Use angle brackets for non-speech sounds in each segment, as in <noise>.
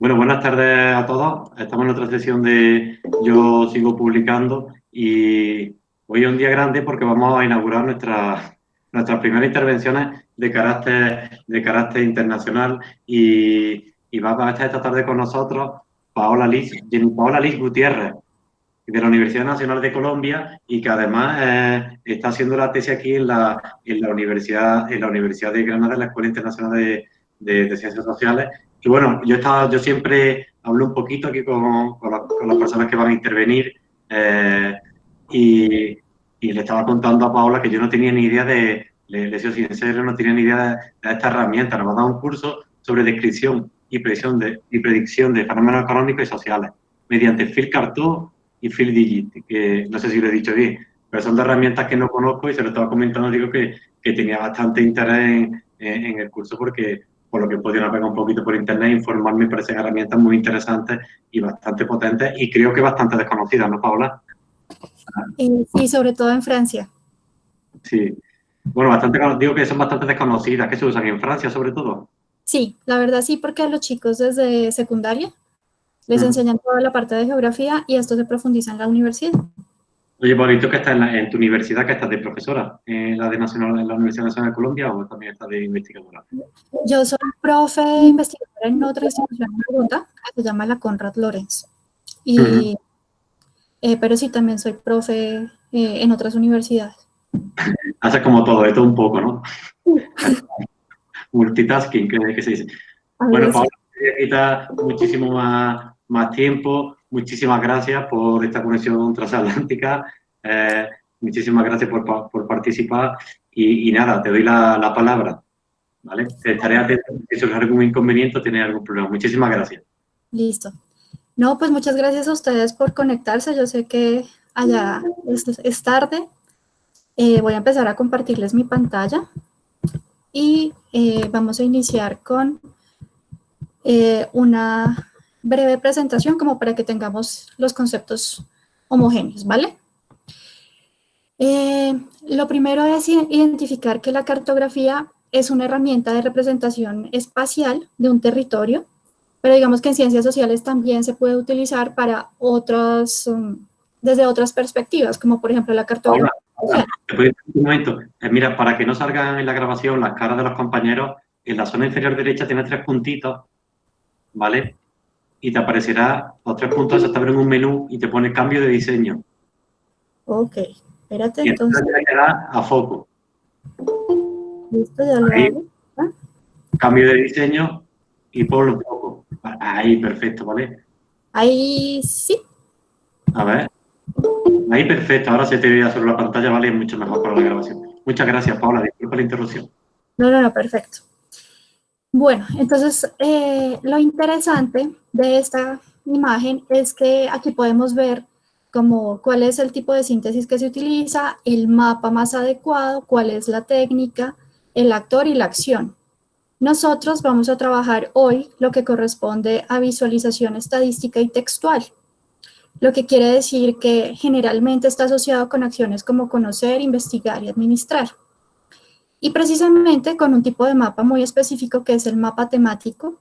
Bueno, buenas tardes a todos. Estamos en otra sesión de Yo sigo publicando y hoy es un día grande porque vamos a inaugurar nuestras nuestras primeras intervenciones de carácter, de carácter internacional y, va a estar esta tarde con nosotros Paola Liz, Paola Liz Gutiérrez, de la Universidad Nacional de Colombia y que además eh, está haciendo la tesis aquí en la, en la, Universidad, en la Universidad de Granada, en la Escuela Internacional de Ciencias Sociales y bueno, yo, estaba, yo siempre hablo un poquito aquí con, con, las personas que van a intervenir eh, y, y, le estaba contando a Paola que yo no tenía ni idea de, le, le soy sincero, no tenía ni idea de, esta herramienta. Nos ha dado un curso sobre descripción y predicción de, y predicción de fenómenos económicos y sociales mediante Phil Cartoon y Phil Digit, que no sé si lo he dicho bien, pero son dos herramientas que no conozco y se lo estaba comentando, digo que, que tenía bastante interés en, en el curso porque por lo que he podido navegar un poquito por internet, informarme, me parecen herramientas muy interesantes y bastante potentes y creo que bastante desconocidas, ¿no, Paola? Sí, sobre todo en Francia. Sí. Bueno, bastante, digo que son bastante desconocidas, que se usan en Francia sobre todo. Sí, la verdad sí, porque a los chicos desde secundaria les enseñan toda la parte de geografía y esto se profundiza en la universidad. Oye, bonito que estás en, tu universidad, que estás de profesora, en la de Nacional, en la Universidad Nacional de Colombia o también estás de investigadora. Yo soy profe investigadora en otra institución en Bogotá, que se llama la Conrad Lorenz. Y, eh, pero sí, también soy profe eh, en otras universidades. <laughs> Hace como todo, esto un poco, ¿no? <laughs> Multitasking, que, se dice. bueno, Paula, quita muchísimo más, más tiempo muchísimas gracias por esta conexión transatlántica. Eh, muchísimas gracias por, por participar y, nada, te doy la, la palabra. ¿Vale? Estaré atento si surge algún inconveniente o tiene algún problema. Muchísimas gracias. Listo. No, pues muchas gracias a ustedes por conectarse. Yo sé que allá es, es tarde. Eh, voy a empezar a compartirles mi pantalla y eh, vamos a iniciar con eh, una breve presentación como para que tengamos los conceptos homogéneos, ¿vale? Eh, lo primero es identificar que la cartografía es una herramienta de representación espacial de un territorio, pero digamos que en ciencias sociales también se puede utilizar para otras, um, desde otras perspectivas, como por ejemplo la cartografía. un momento? Eh, mira, para que no salgan en la grabación las caras de los compañeros, en la zona inferior derecha tiene tres puntitos, ¿vale? Y te aparecerá los tres puntos hasta ver en un menú y te pone cambio de diseño. Ok, espérate y entonces. Te a foco. Listo, ya lo hago. ¿Ah? Cambio de diseño y ponlo un foco. Ahí, perfecto, ¿vale? Ahí sí. A ver. Ahí, perfecto. Ahora se te ve sobre la pantalla, ¿vale? Es mucho mejor para la grabación. Muchas gracias, Paula. Disculpa la interrupción. No, no, no, perfecto. Bueno, entonces eh, lo interesante de esta imagen es que aquí podemos ver como cuál es el tipo de síntesis que se utiliza, el mapa más adecuado, cuál es la técnica, el actor y la acción. Nosotros vamos a trabajar hoy lo que corresponde a visualización estadística y textual, lo que quiere decir que generalmente está asociado con acciones como conocer, investigar y administrar y precisamente con un tipo de mapa muy específico que es el mapa temático,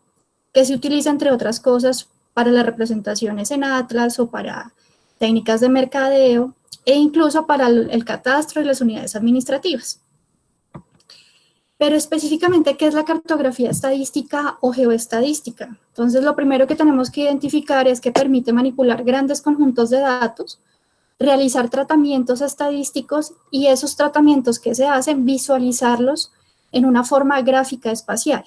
que se utiliza entre otras cosas para las representaciones en Atlas o para técnicas de mercadeo e incluso para el catastro y las unidades administrativas. Pero específicamente, ¿qué es la cartografía estadística o geoestadística? Entonces, lo primero que tenemos que identificar es que permite manipular grandes conjuntos de datos realizar tratamientos estadísticos y esos tratamientos que se hacen, visualizarlos en una forma gráfica espacial.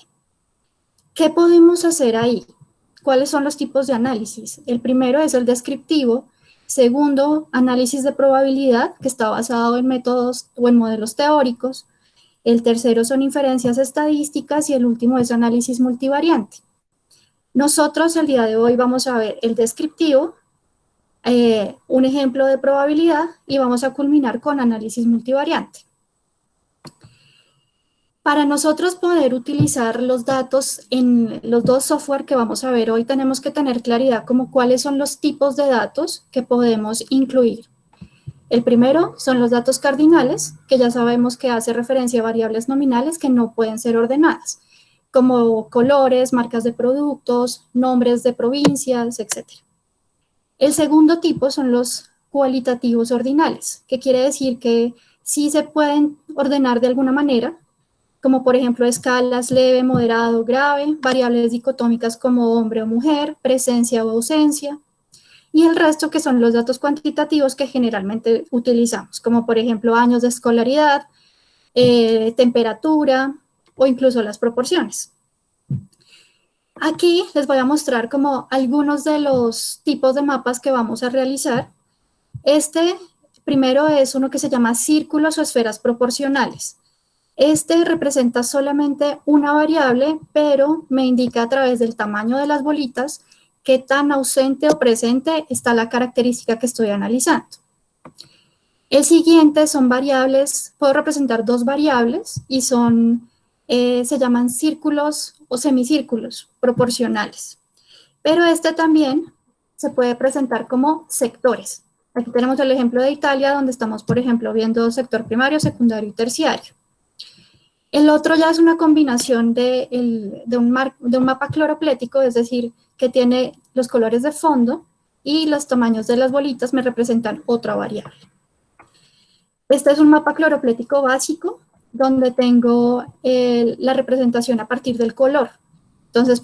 ¿Qué podemos hacer ahí? ¿Cuáles son los tipos de análisis? El primero es el descriptivo, segundo, análisis de probabilidad, que está basado en métodos o en modelos teóricos, el tercero son inferencias estadísticas y el último es análisis multivariante. Nosotros el día de hoy vamos a ver el descriptivo, eh, un ejemplo de probabilidad y vamos a culminar con análisis multivariante. Para nosotros poder utilizar los datos en los dos software que vamos a ver hoy, tenemos que tener claridad como cuáles son los tipos de datos que podemos incluir. El primero son los datos cardinales, que ya sabemos que hace referencia a variables nominales que no pueden ser ordenadas. como colores, marcas de productos, nombres de provincias, etc. El segundo tipo son los cualitativos ordinales, que quiere decir que sí se pueden ordenar de alguna manera, como por ejemplo escalas leve, moderado, grave, variables dicotómicas como hombre o mujer, presencia o ausencia, y el resto que son los datos cuantitativos que generalmente utilizamos, como por ejemplo años de escolaridad, eh, temperatura o incluso las proporciones. Aquí les voy a mostrar como algunos de los tipos de mapas que vamos a realizar. Este primero es uno que se llama círculos o esferas proporcionales. Este representa solamente una variable, pero me indica a través del tamaño de las bolitas qué tan ausente o presente está la característica que estoy analizando. El siguiente son variables, puedo representar dos variables y son, eh, se llaman círculos o semicírculos proporcionales. Pero este también se puede presentar como sectores. Aquí tenemos el ejemplo de Italia, donde estamos, por ejemplo, viendo sector primario, secundario y terciario. El otro ya es una combinación de, un, de un mapa cloroplético, es decir, que tiene los colores de fondo y los tamaños de las bolitas me representan otra variable. Este es un mapa cloroplético básico, donde tengo la representación a partir del color. Entonces,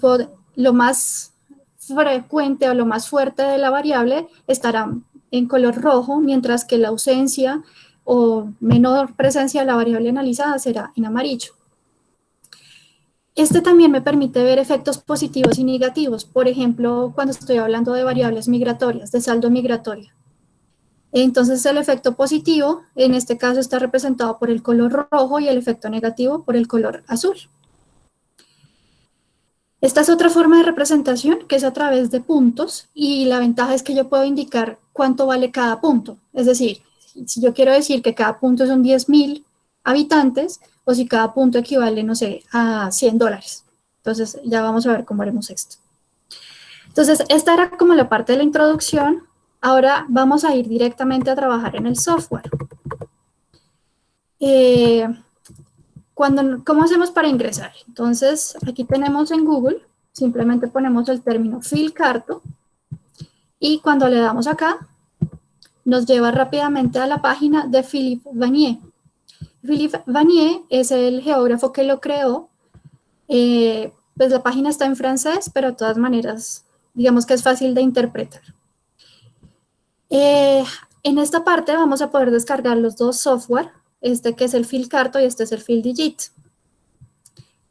lo más frecuente o lo más fuerte de la variable estará en color rojo, mientras que la ausencia o menor presencia de la variable analizada será en amarillo. Este también me permite ver efectos positivos y negativos, por ejemplo, cuando estoy hablando de variables migratorias, de saldo migratorio. Entonces el efecto positivo, en este caso, está representado por el color rojo y el efecto negativo por el color azul. Esta es otra forma de representación que es a través de puntos y la ventaja es que yo puedo indicar cuánto vale cada punto. Es decir, si yo quiero decir que cada punto son 10.000 habitantes o si cada punto equivale, no sé, a 100 dólares. Entonces, ya vamos a ver cómo haremos esto. Entonces, esta era como la parte de la introducción. Ahora vamos a ir directamente a trabajar en el software. Eh, cuando, ¿Cómo hacemos para ingresar? Entonces, aquí tenemos en Google, simplemente ponemos el término Carto y cuando le damos acá, nos lleva rápidamente a la página de Philippe Vanier. Philippe Vanier es el geógrafo que lo creó. Eh, pues la página está en francés, pero de todas maneras, digamos que es fácil de interpretar. Eh, en esta parte vamos a poder descargar los dos software, este que es el Carto y este es el Digit.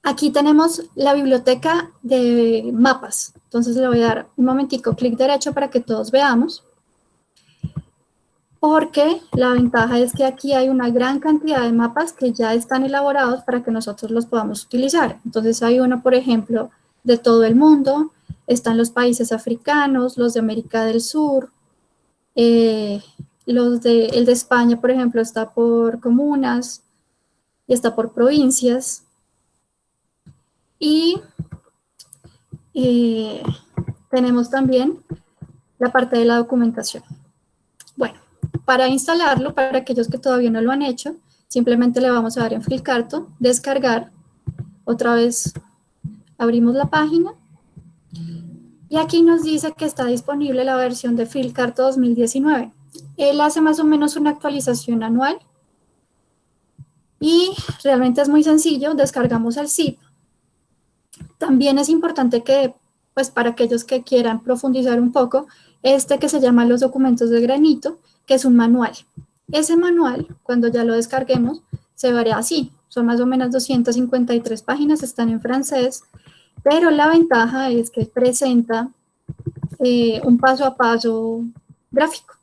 Aquí tenemos la biblioteca de mapas. Entonces le voy a dar un momentico clic derecho para que todos veamos porque la ventaja es que aquí hay una gran cantidad de mapas que ya están elaborados para que nosotros los podamos utilizar. Entonces hay uno, por ejemplo, de todo el mundo, están los países africanos, los de América del Sur, eh, el de España, por ejemplo, está por comunas y está por provincias. Y eh, tenemos también la parte de la documentación. Bueno, para instalarlo, para aquellos que todavía no lo han hecho, simplemente le vamos a dar en Filcarto, descargar, otra vez abrimos la página, y aquí nos dice que está disponible la versión de Filcarto 2019. Él hace más o menos una actualización anual, y realmente es muy sencillo, descargamos el zip. También es importante que, pues para aquellos que quieran profundizar un poco, este que se llama los documentos de granito, que es un manual. Ese manual, cuando ya lo descarguemos, se verá así. Son más o menos 253 páginas, están en francés, pero la ventaja es que presenta eh, un paso a paso gráfico.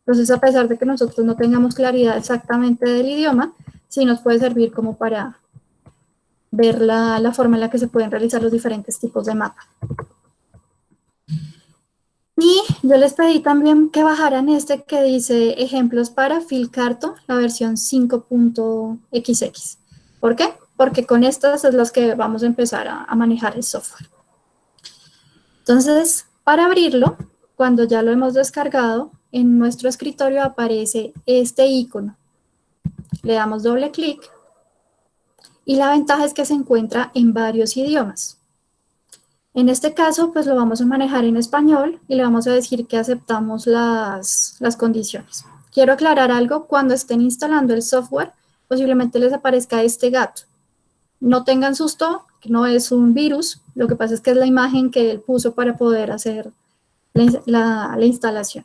Entonces, a pesar de que nosotros no tengamos claridad exactamente del idioma, sí nos puede servir como para ver la, la forma en la que se pueden realizar los diferentes tipos de mapa. Y yo les pedí también que bajaran este que dice ejemplos para Filcarto, la versión 5.xx. ¿Por qué? Porque con estas es las que vamos a empezar a, manejar el software. Entonces, para abrirlo, cuando ya lo hemos descargado, en nuestro escritorio aparece este icono. Le damos doble clic Y la ventaja es que se encuentra en varios idiomas. En este caso, pues lo vamos a manejar en español y le vamos a decir que aceptamos las, las condiciones. Quiero aclarar algo, cuando estén instalando el software, posiblemente les aparezca este gato. No tengan susto, no es un virus, lo que pasa es que es la imagen que él puso para poder hacer la, la instalación.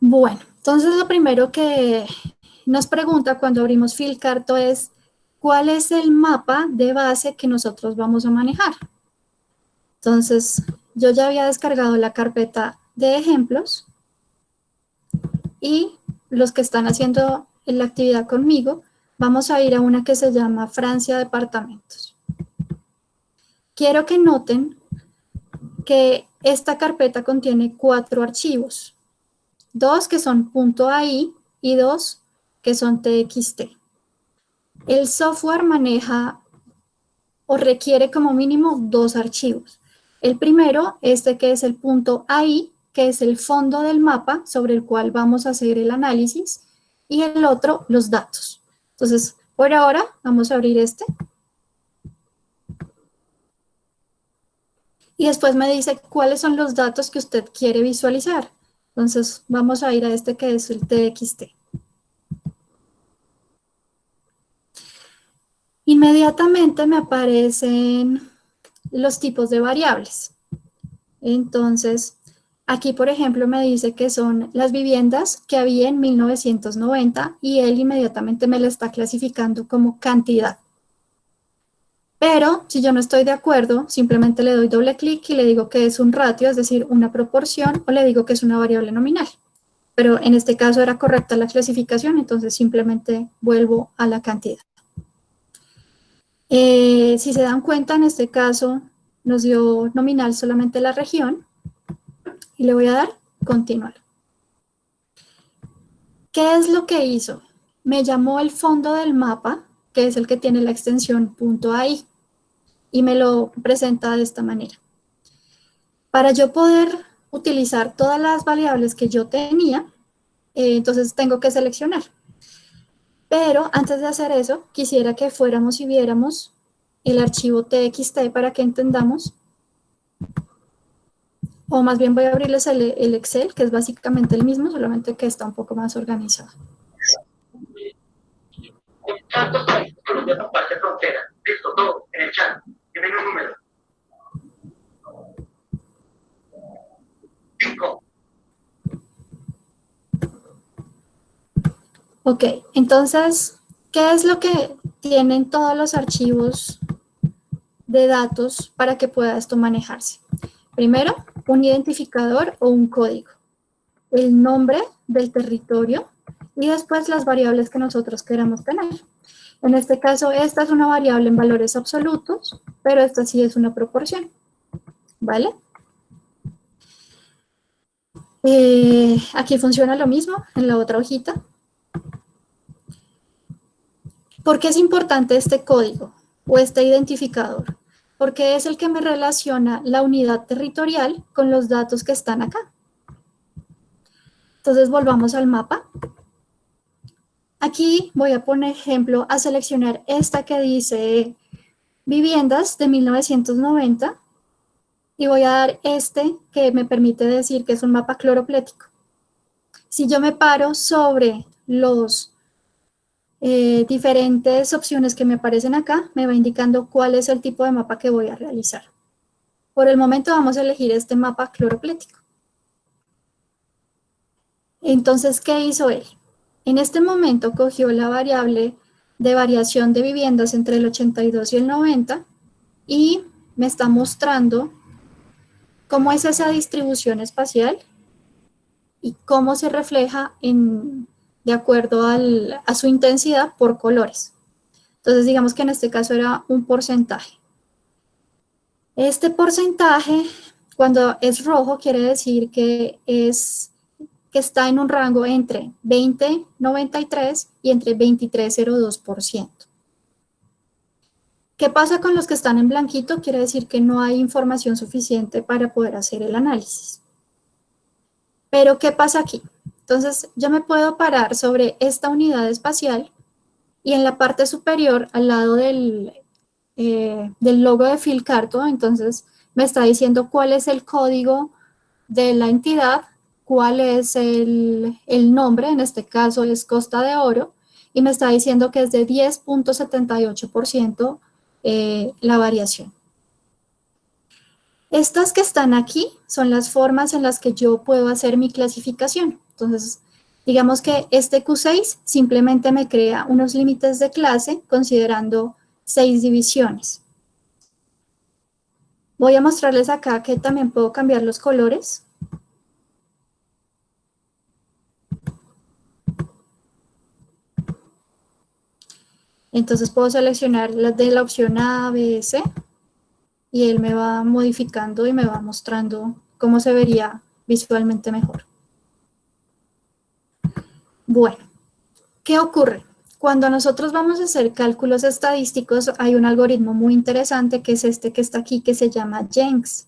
Bueno, entonces lo primero que nos pregunta cuando abrimos Filcarto es cuál es el mapa de base que nosotros vamos a manejar. Entonces, yo ya había descargado la carpeta de ejemplos y los que están haciendo la actividad conmigo, vamos a ir a una que se llama Francia Departamentos. Quiero que noten que esta carpeta contiene cuatro archivos, dos que son .ai y dos que son txt. El software maneja o requiere como mínimo dos archivos. El primero, este que es el .ai, que es el fondo del mapa sobre el cual vamos a hacer el análisis, y el otro, los datos. Entonces, por ahora, vamos a abrir este. Y después me dice cuáles son los datos que usted quiere visualizar. Entonces, vamos a ir a este que es el TXT. Inmediatamente me aparecen los tipos de variables. Entonces, aquí, por ejemplo, me dice que son las viviendas que había en 1990 y él inmediatamente me la está clasificando como cantidad. Pero si yo no estoy de acuerdo, simplemente le doy doble clic y le digo que es un ratio, es decir, una proporción, o le digo que es una variable nominal. Pero en este caso era correcta la clasificación, entonces simplemente vuelvo a la cantidad. Eh, si se dan cuenta, en este caso nos dio nominal solamente la región y le voy a dar continuar. ¿Qué es lo que hizo? Me llamó el fondo del mapa, que es el que tiene la extensión .ai y me lo presenta de esta manera. Para yo poder utilizar todas las variables que yo tenía, eh, entonces tengo que seleccionar. Pero antes de hacer eso, quisiera que fuéramos y viéramos el archivo txt para que entendamos. O más bien voy a abrirles el, Excel, que es básicamente el mismo, solamente que está un poco más organizado. Ok, entonces, ¿qué es lo que tienen todos los archivos de datos para que pueda esto manejarse? Primero, un identificador o un código, el nombre del territorio y después las variables que nosotros queramos tener. En este caso, esta es una variable en valores absolutos, pero esta sí es una proporción, ¿vale? Eh, aquí funciona lo mismo en la otra hojita. ¿Por qué es importante este código o este identificador? Porque es el que me relaciona la unidad territorial con los datos que están acá. Entonces volvamos al mapa. Aquí voy a poner ejemplo a seleccionar esta que dice viviendas de 1990 y voy a dar este que me permite decir que es un mapa cloroplético. Si yo me paro sobre los eh, diferentes opciones que me aparecen acá, me va indicando cuál es el tipo de mapa que voy a realizar. Por el momento vamos a elegir este mapa cloroplético. Entonces, ¿qué hizo él? En este momento cogió la variable de variación de viviendas entre el 82 y el 90 y me está mostrando cómo es esa distribución espacial y cómo se refleja en, de acuerdo a su intensidad por colores. Entonces, digamos que en este caso era un porcentaje. Este porcentaje, cuando es rojo, quiere decir que, es, que está en un rango entre 20,93 y entre 23,02%. ¿Qué pasa con los que están en blanquito? Quiere decir que no hay información suficiente para poder hacer el análisis. Pero, ¿qué pasa aquí? Entonces, yo me puedo parar sobre esta unidad espacial y en la parte superior, al lado del, eh, del logo de Filcarto, entonces me está diciendo cuál es el código de la entidad, cuál es el, nombre, en este caso es Costa de Oro, y me está diciendo que es de 10.78% eh, la variación. Estas que están aquí son las formas en las que yo puedo hacer mi clasificación. Entonces, digamos que este Q6 simplemente me crea unos límites de clase considerando seis divisiones. Voy a mostrarles acá que también puedo cambiar los colores. Entonces puedo seleccionar las de la opción A, B, C y él me va modificando y me va mostrando cómo se vería visualmente mejor. Bueno, ¿qué ocurre? Cuando nosotros vamos a hacer cálculos estadísticos, hay un algoritmo muy interesante que es este que está aquí, que se llama Jenks.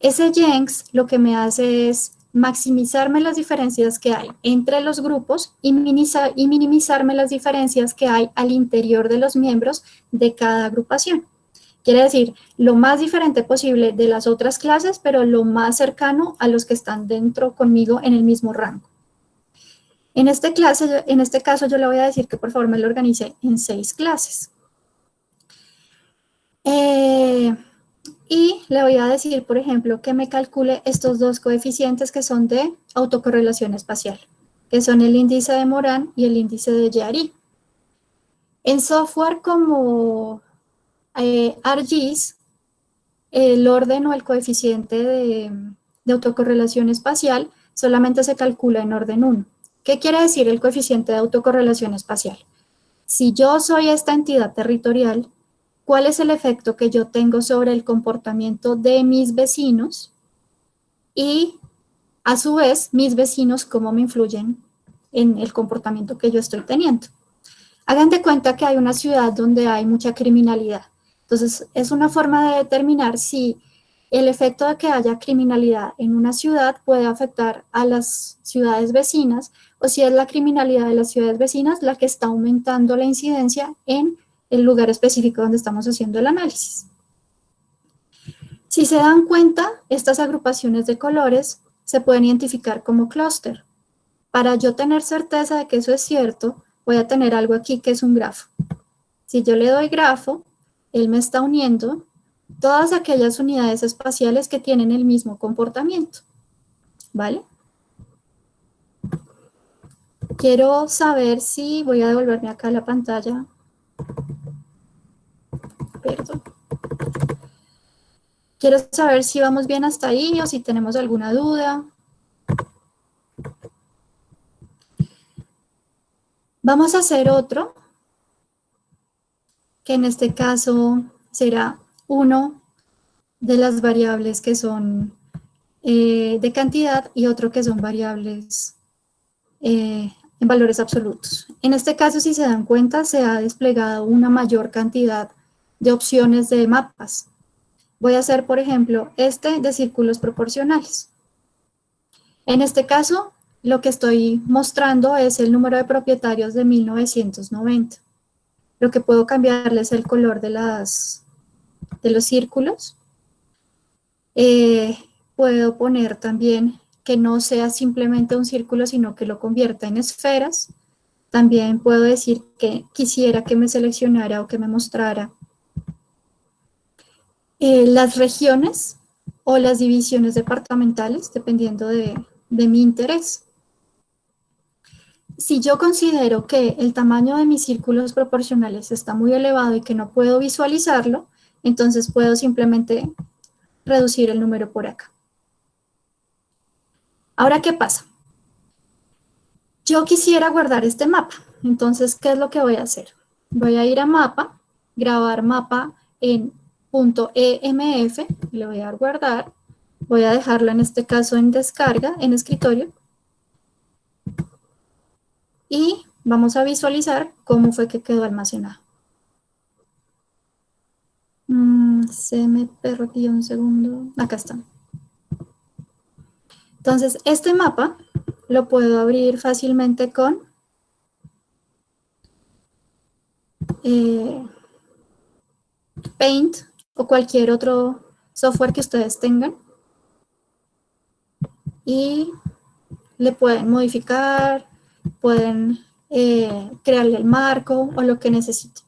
Ese Jenks lo que me hace es maximizarme las diferencias que hay entre los grupos y, minimizarme las diferencias que hay al interior de los miembros de cada agrupación. Quiere decir, lo más diferente posible de las otras clases, pero lo más cercano a los que están dentro conmigo en el mismo rango. En este, clase, en este caso yo le voy a decir que por favor me lo organice en seis clases. Eh, y le voy a decir, por ejemplo, que me calcule estos dos coeficientes que son de autocorrelación espacial, que son el índice de Moran y el índice de Yari. En software como eh, ArcGIS, el orden o el coeficiente de, de autocorrelación espacial solamente se calcula en orden 1. ¿Qué quiere decir el coeficiente de autocorrelación espacial? Si yo soy esta entidad territorial cuál es el efecto que yo tengo sobre el comportamiento de mis vecinos y a su vez mis vecinos cómo me influyen en el comportamiento que yo estoy teniendo. Hagan de cuenta que hay una ciudad donde hay mucha criminalidad. Entonces, es una forma de determinar si el efecto de que haya criminalidad en una ciudad puede afectar a las ciudades vecinas o si es la criminalidad de las ciudades vecinas la que está aumentando la incidencia en el lugar específico donde estamos haciendo el análisis. Si se dan cuenta, estas agrupaciones de colores se pueden identificar como clúster. Para yo tener certeza de que eso es cierto, voy a tener algo aquí que es un grafo. Si yo le doy grafo, él me está uniendo todas aquellas unidades espaciales que tienen el mismo comportamiento. ¿Vale? Quiero saber si voy a devolverme acá a la pantalla Perdón. Quiero saber si vamos bien hasta ahí o si tenemos alguna duda. Vamos a hacer otro, que en este caso será uno de las variables que son eh, de cantidad y otro que son variables eh, en valores absolutos. En este caso, si se dan cuenta, se ha desplegado una mayor cantidad de opciones de mapas. Voy a hacer, por ejemplo, este de círculos proporcionales. En este caso, lo que estoy mostrando es el número de propietarios de 1990. Lo que puedo cambiarle es el color de, las, de los círculos. Eh, puedo poner también que no sea simplemente un círculo, sino que lo convierta en esferas. También puedo decir que quisiera que me seleccionara o que me mostrara eh, las regiones o las divisiones departamentales, dependiendo de, de mi interés. Si yo considero que el tamaño de mis círculos proporcionales está muy elevado y que no puedo visualizarlo, entonces puedo simplemente reducir el número por acá. Ahora, ¿qué pasa? Yo quisiera guardar este mapa, entonces, ¿qué es lo que voy a hacer? Voy a ir a mapa, grabar mapa en .emf, le voy a dar guardar, voy a dejarlo en este caso en descarga, en escritorio, y vamos a visualizar cómo fue que quedó almacenado. Mm, se me perdió un segundo, acá está. Entonces, este mapa lo puedo abrir fácilmente con eh, Paint o cualquier otro software que ustedes tengan. Y le pueden modificar, pueden eh, crearle el marco o lo que necesiten.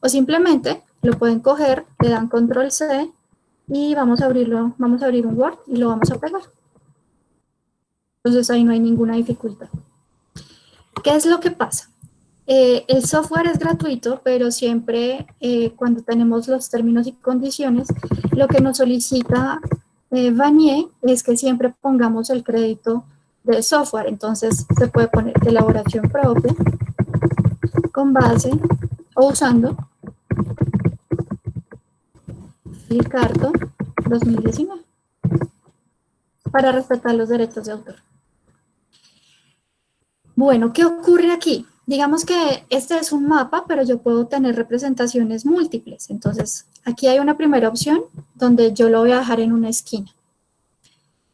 O simplemente lo pueden coger, le dan control C y vamos a abrirlo, vamos a abrir un Word y lo vamos a pegar. Entonces ahí no hay ninguna dificultad. ¿Qué es lo que pasa? Eh, el software es gratuito, pero siempre eh, cuando tenemos los términos y condiciones, lo que nos solicita eh, Vanier es que siempre pongamos el crédito del software. Entonces se puede poner elaboración propia con base o usando Filcarto 2019 para respetar los derechos de autor. Bueno, ¿qué ocurre aquí? Digamos que este es un mapa, pero yo puedo tener representaciones múltiples. Entonces, aquí hay una primera opción donde yo lo voy a dejar en una esquina.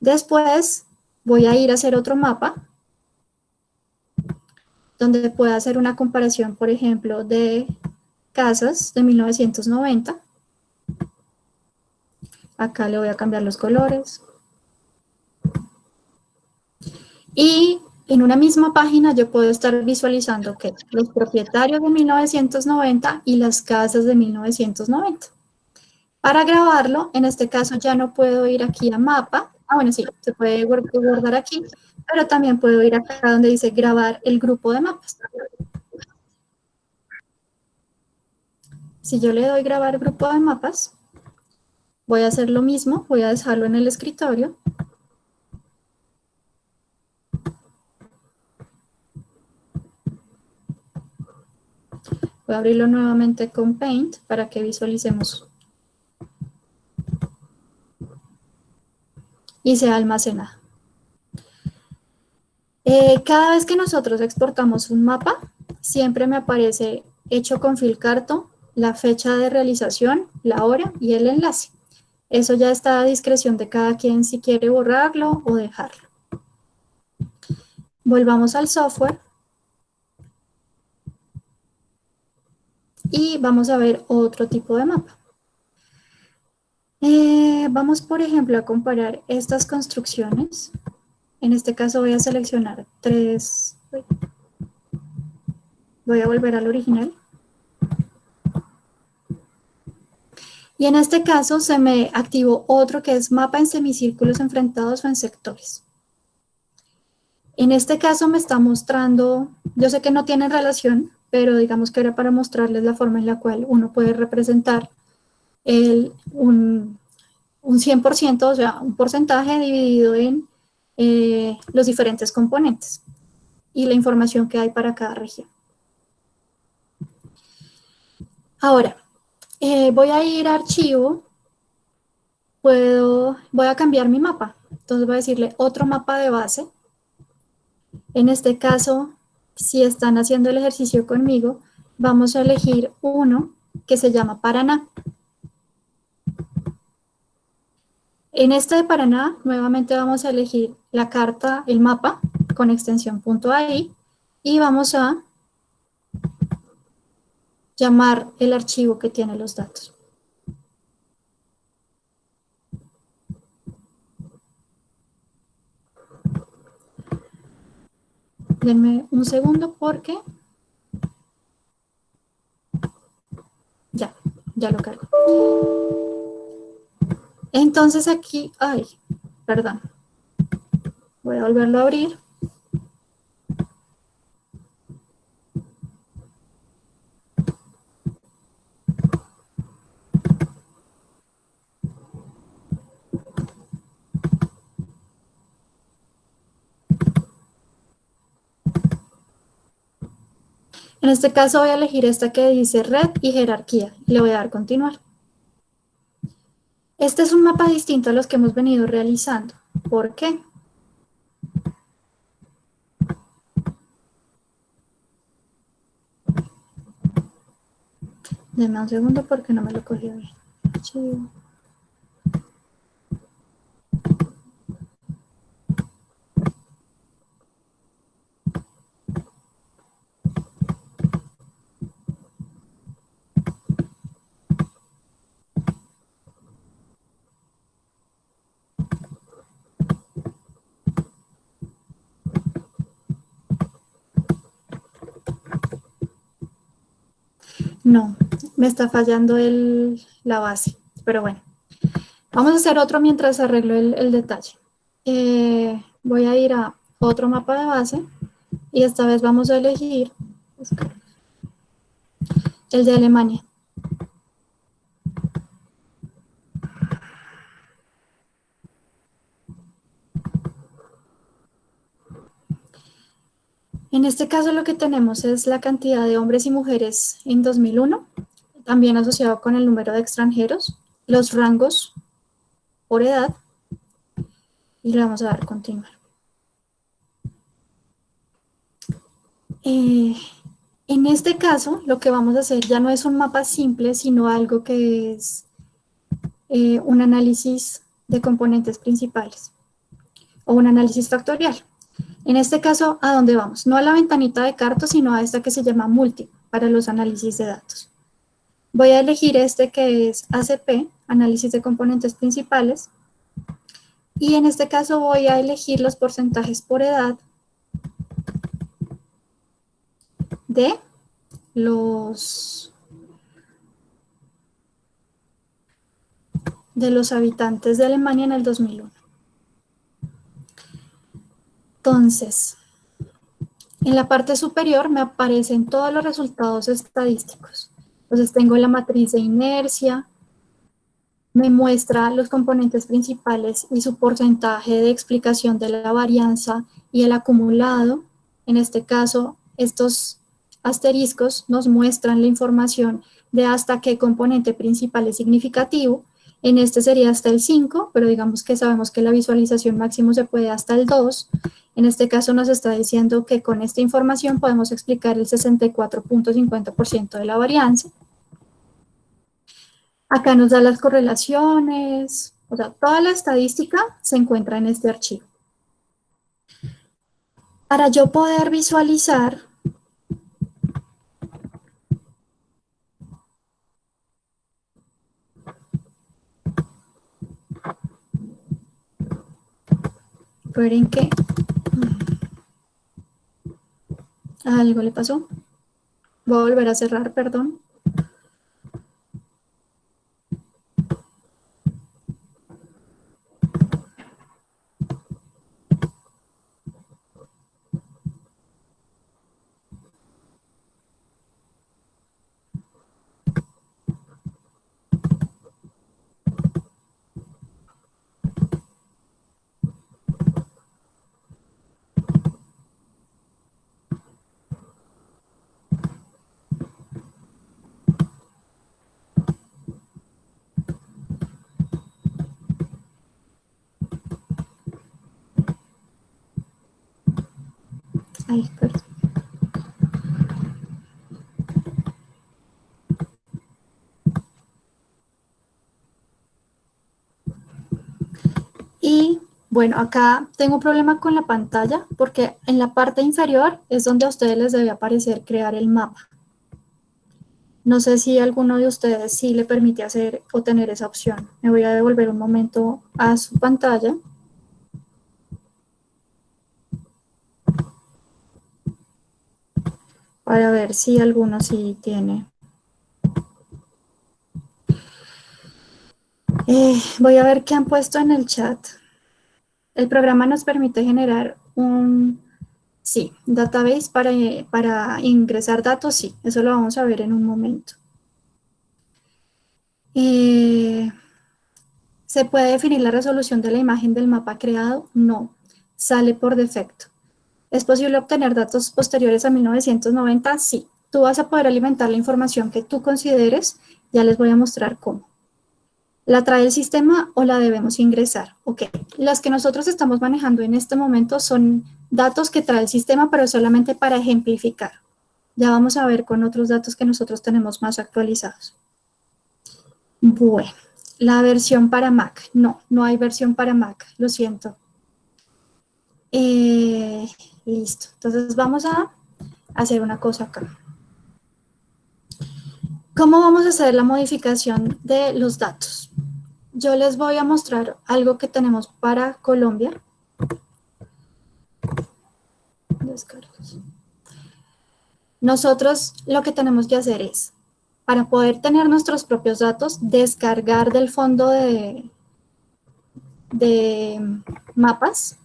Después voy a ir a hacer otro mapa donde pueda hacer una comparación, por ejemplo, de casas de 1990. Acá le voy a cambiar los colores. Y en una misma página yo puedo estar visualizando que los propietarios de 1990 y las casas de 1990. Para grabarlo, en este caso ya no puedo ir aquí a mapa. Ah, bueno, sí, se puede guardar aquí, pero también puedo ir acá donde dice grabar el grupo de mapas. Si yo le doy grabar grupo de mapas, voy a hacer lo mismo, voy a dejarlo en el escritorio Voy a abrirlo nuevamente con Paint para que visualicemos. Y se almacena. Eh, cada vez que nosotros exportamos un mapa, siempre me aparece hecho con Filcarto, la fecha de realización, la hora y el enlace. Eso ya está a discreción de cada quien si quiere borrarlo o dejarlo. Volvamos al software Y vamos a ver otro tipo de mapa. Eh, vamos, por ejemplo, a comparar estas construcciones. En este caso voy a seleccionar tres. Voy a volver al original. Y en este caso se me activó otro que es mapa en semicírculos enfrentados o en sectores. En este caso me está mostrando, yo sé que no tiene relación, pero digamos que era para mostrarles la forma en la cual uno puede representar un 100%, o sea, un porcentaje dividido en eh, los diferentes componentes y la información que hay para cada región. Ahora, eh, voy a ir a archivo, puedo, voy a cambiar mi mapa. Entonces voy a decirle otro mapa de base. En este caso si están haciendo el ejercicio conmigo, vamos a elegir uno que se llama Paraná. En este de Paraná, nuevamente vamos a elegir la carta, el mapa, con extensión .ai, y vamos a llamar el archivo que tiene los datos. Denme un segundo porque... Ya, ya lo cargo. Entonces aquí, ay, perdón. Voy a volverlo a abrir. En este caso voy a elegir esta que dice red y jerarquía y le voy a dar continuar. Este es un mapa distinto a los que hemos venido realizando. ¿Por qué? Deme un segundo porque no me lo cogí bien. No, me está fallando el, la base, pero bueno. Vamos a hacer otro mientras arreglo el, detalle. Eh, voy a ir a otro mapa de base y esta vez vamos a elegir el de Alemania. En este caso lo que tenemos es la cantidad de hombres y mujeres en 2001, también asociado con el número de extranjeros, los rangos por edad, y le vamos a dar continuar. Eh, en este caso, lo que vamos a hacer ya no es un mapa simple, sino algo que es eh, un análisis de componentes principales o un análisis factorial. En este caso, ¿a dónde vamos? No a la ventanita de carto, sino a esta que se llama multi, para los análisis de datos. Voy a elegir este que es ACP, análisis de componentes principales, y en este caso voy a elegir los porcentajes por edad de los, de los habitantes de Alemania en el 2001. Entonces, en la parte superior me aparecen todos los resultados estadísticos. Entonces tengo la matriz de inercia, me muestra los componentes principales y su porcentaje de explicación de la varianza y el acumulado. En este caso, estos asteriscos nos muestran la información de hasta qué componente principal es significativo. En este sería hasta el 5, pero digamos que sabemos que la visualización máximo se puede hasta el 2. En este caso nos está diciendo que con esta información podemos explicar el 64.50% de la varianza. Acá nos da las correlaciones, o sea, toda la estadística se encuentra en este archivo. Para yo poder visualizar Esperen que algo le pasó. Voy a volver a cerrar, perdón. Y bueno, acá tengo un problema con la pantalla porque en la parte inferior es donde a ustedes les debe aparecer crear el mapa. No sé si alguno de ustedes sí le permite hacer o tener esa opción. Me voy a devolver un momento a su pantalla. Para ver si alguno sí tiene. Eh, voy a ver qué han puesto en el chat. El programa nos permite generar un, sí, database para, para ingresar datos, sí, eso lo vamos a ver en un momento. Eh, ¿Se puede definir la resolución de la imagen del mapa creado? No, sale por defecto. ¿Es posible obtener datos posteriores a 1990? Sí. Tú vas a poder alimentar la información que tú consideres. Ya les voy a mostrar cómo. ¿La trae el sistema o la debemos ingresar? Ok. Las que nosotros estamos manejando en este momento son datos que trae el sistema, pero solamente para ejemplificar. Ya vamos a ver con otros datos que nosotros tenemos más actualizados. Bueno, la versión para Mac. No, no hay versión para Mac, lo siento. Eh, Listo. Entonces vamos a hacer una cosa acá. ¿Cómo vamos a hacer la modificación de los datos? Yo les voy a mostrar algo que tenemos para Colombia. Nosotros lo que tenemos que hacer es, para poder tener nuestros propios datos, descargar del fondo de, de mapas,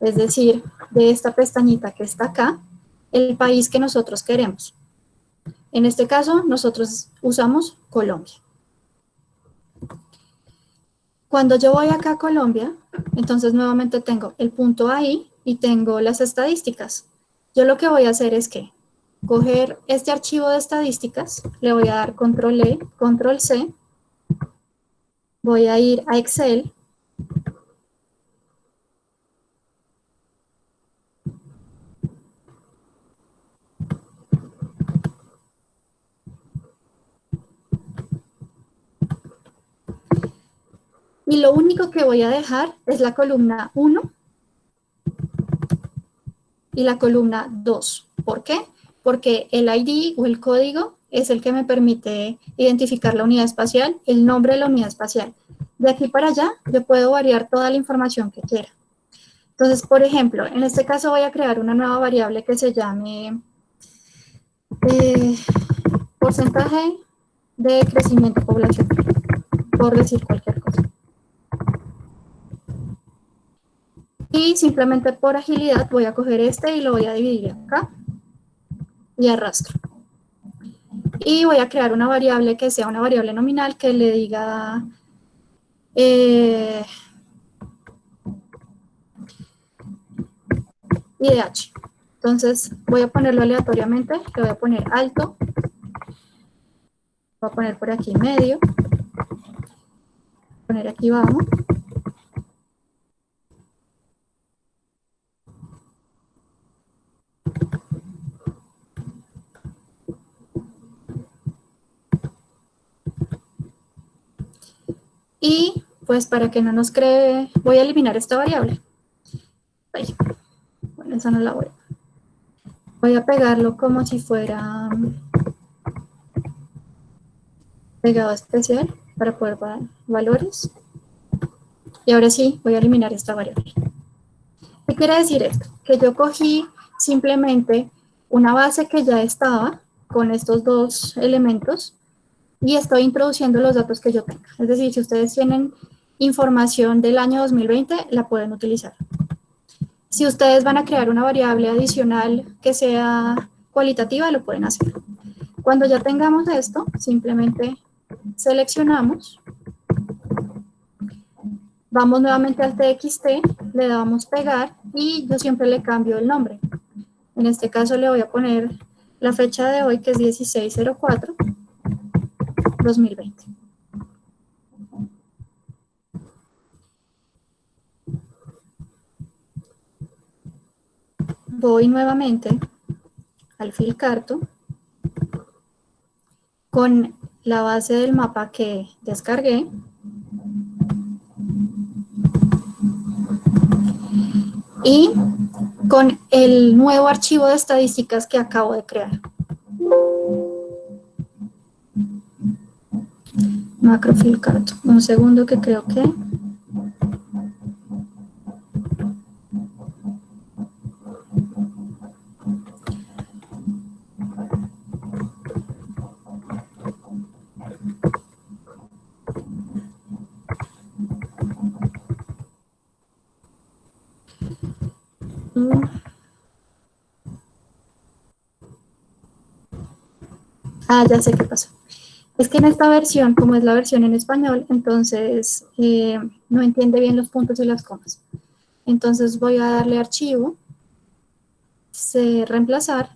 es decir, de esta pestañita que está acá, el país que nosotros queremos. En este caso, nosotros usamos Colombia. Cuando yo voy acá a Colombia, entonces nuevamente tengo el punto ahí y tengo las estadísticas. Yo lo que voy a hacer es que coger este archivo de estadísticas, le voy a dar control E, control C, voy a ir a Excel y lo único que voy a dejar es la columna 1 y la columna 2. ¿Por qué? Porque el ID o el código es el que me permite identificar la unidad espacial, el nombre de la unidad espacial. De aquí para allá yo puedo variar toda la información que quiera. Entonces, por ejemplo, en este caso voy a crear una nueva variable que se llame eh, porcentaje de crecimiento poblacional, por decir cualquier cosa. Y simplemente por agilidad voy a coger este y lo voy a dividir acá. Y arrastro. Y voy a crear una variable que sea una variable nominal que le diga... Eh, IDH. Entonces voy a ponerlo aleatoriamente, le voy a poner alto, voy a poner por aquí medio, poner aquí abajo, Y pues para que no nos cree, voy a eliminar esta variable. Bueno, esa no la voy. Voy a pegarlo como si fuera pegado especial para poder dar valores. Y ahora sí, voy a eliminar esta variable. ¿Qué quiere decir esto? Que yo cogí simplemente una base que ya estaba con estos dos elementos y estoy introduciendo los datos que yo tenga. Es decir, si ustedes tienen información del año 2020, la pueden utilizar. Si ustedes van a crear una variable adicional que sea cualitativa, lo pueden hacer. Cuando ya tengamos esto, simplemente seleccionamos, vamos nuevamente al TXT, le damos pegar y yo siempre le cambio el nombre. En este caso le voy a poner la fecha de hoy, que es 1604, 2020. Voy nuevamente al Filcarto con la base del mapa que descargué. Y con el nuevo archivo de estadísticas que acabo de crear. Macrofilcato. Un segundo que creo que... Ah, ya sé qué pasó. Es que en esta versión, como es la versión en español, entonces eh, no entiende bien los puntos y las comas. Entonces voy a darle archivo, se reemplazar,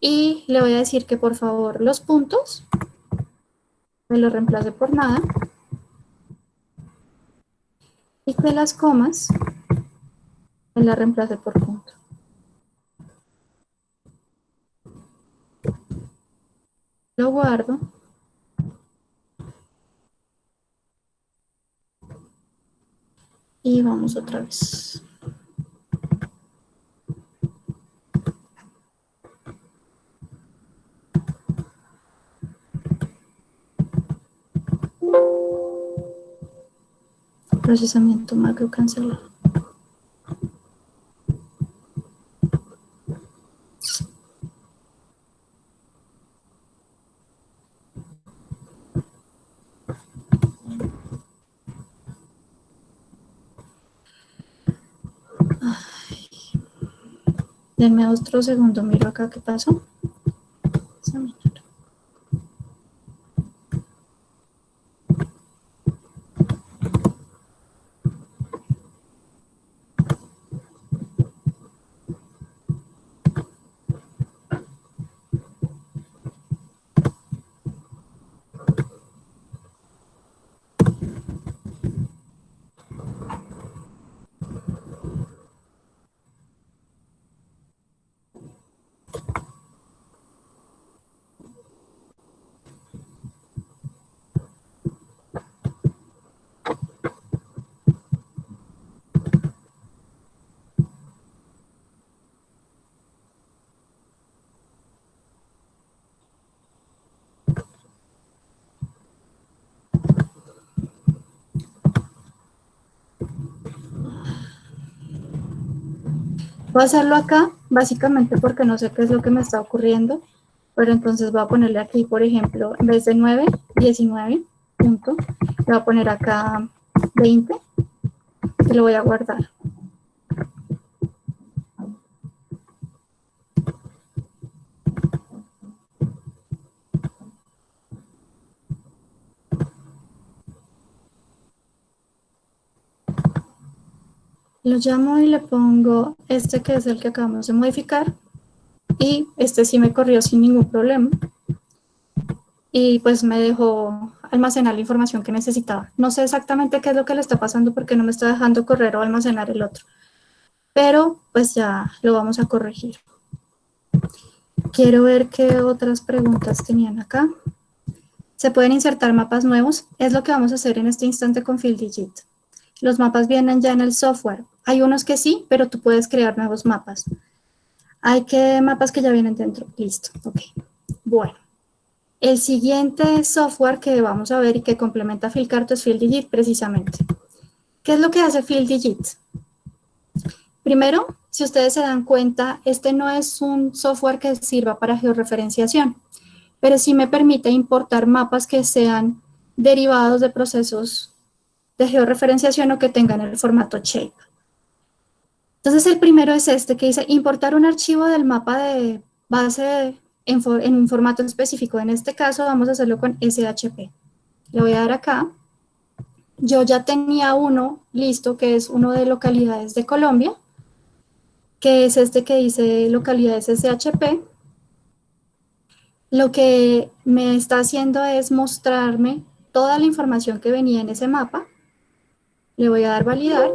y le voy a decir que por favor los puntos me los reemplace por nada, y que las comas me las reemplace por punto. Lo guardo. Y vamos otra vez. Procesamiento macro cancelado. Denme otro segundo, miro acá qué pasó. Voy a hacerlo acá, básicamente porque no sé qué es lo que me está ocurriendo, pero entonces voy a ponerle aquí, por ejemplo, en vez de 9, 19, punto, le voy a poner acá 20 y lo voy a guardar. Lo llamo y le pongo este que es el que acabamos de modificar y este sí me corrió sin ningún problema y pues me dejó almacenar la información que necesitaba. No sé exactamente qué es lo que le está pasando porque no me está dejando correr o almacenar el otro, pero pues ya lo vamos a corregir. Quiero ver qué otras preguntas tenían acá. Se pueden insertar mapas nuevos, es lo que vamos a hacer en este instante con FieldDigit. Los mapas vienen ya en el software. Hay unos que sí, pero tú puedes crear nuevos mapas. Hay que mapas que ya vienen dentro. Listo. Ok. Bueno. El siguiente software que vamos a ver y que complementa FieldCarto es FieldDigit precisamente. ¿Qué es lo que hace FieldDigit? Primero, si ustedes se dan cuenta, este no es un software que sirva para georreferenciación, pero sí me permite importar mapas que sean derivados de procesos de georreferenciación o que tengan el formato shape. Entonces el primero es este que dice importar un archivo del mapa de base en, en, un formato específico. En este caso vamos a hacerlo con SHP. Le voy a dar acá. Yo ya tenía uno listo que es uno de localidades de Colombia, que es este que dice localidades SHP. Lo que me está haciendo es mostrarme toda la información que venía en ese mapa. Le voy a dar validar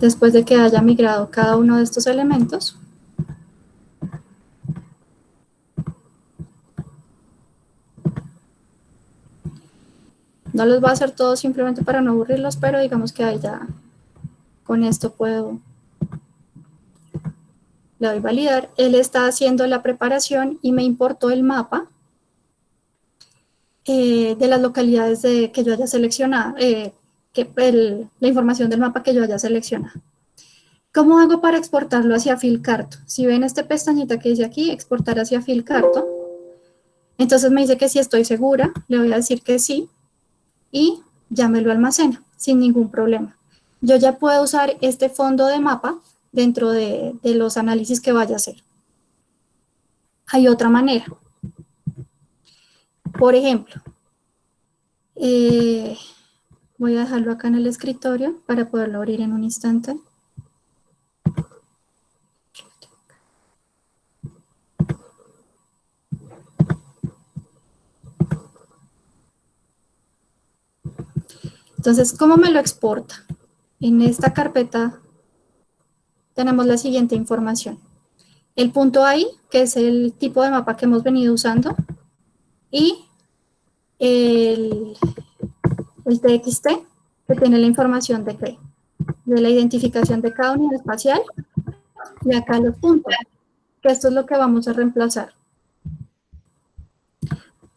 después de que haya migrado cada uno de estos elementos. No los voy a hacer todos simplemente para no aburrirlos, pero digamos que ahí ya con esto puedo, le doy validar. Él está haciendo la preparación y me importó el mapa eh, de las localidades de, que yo haya seleccionado, eh, que la información del mapa que yo haya seleccionado. ¿Cómo hago para exportarlo hacia FilCarto? Si ven esta pestañita que dice aquí, exportar hacia FilCarto, entonces me dice que si estoy segura, le voy a decir que sí, y ya me lo almacena, sin ningún problema. Yo ya puedo usar este fondo de mapa dentro de, los análisis que vaya a hacer. Hay otra manera. Por ejemplo, eh, Voy a dejarlo acá en el escritorio para poderlo abrir en un instante. Entonces, ¿cómo me lo exporta? En esta carpeta tenemos la siguiente información. El punto ahí, que es el tipo de mapa que hemos venido usando, y el, el TXT, que tiene la información de qué? De la identificación de cada unidad espacial, y acá los puntos, que esto es lo que vamos a reemplazar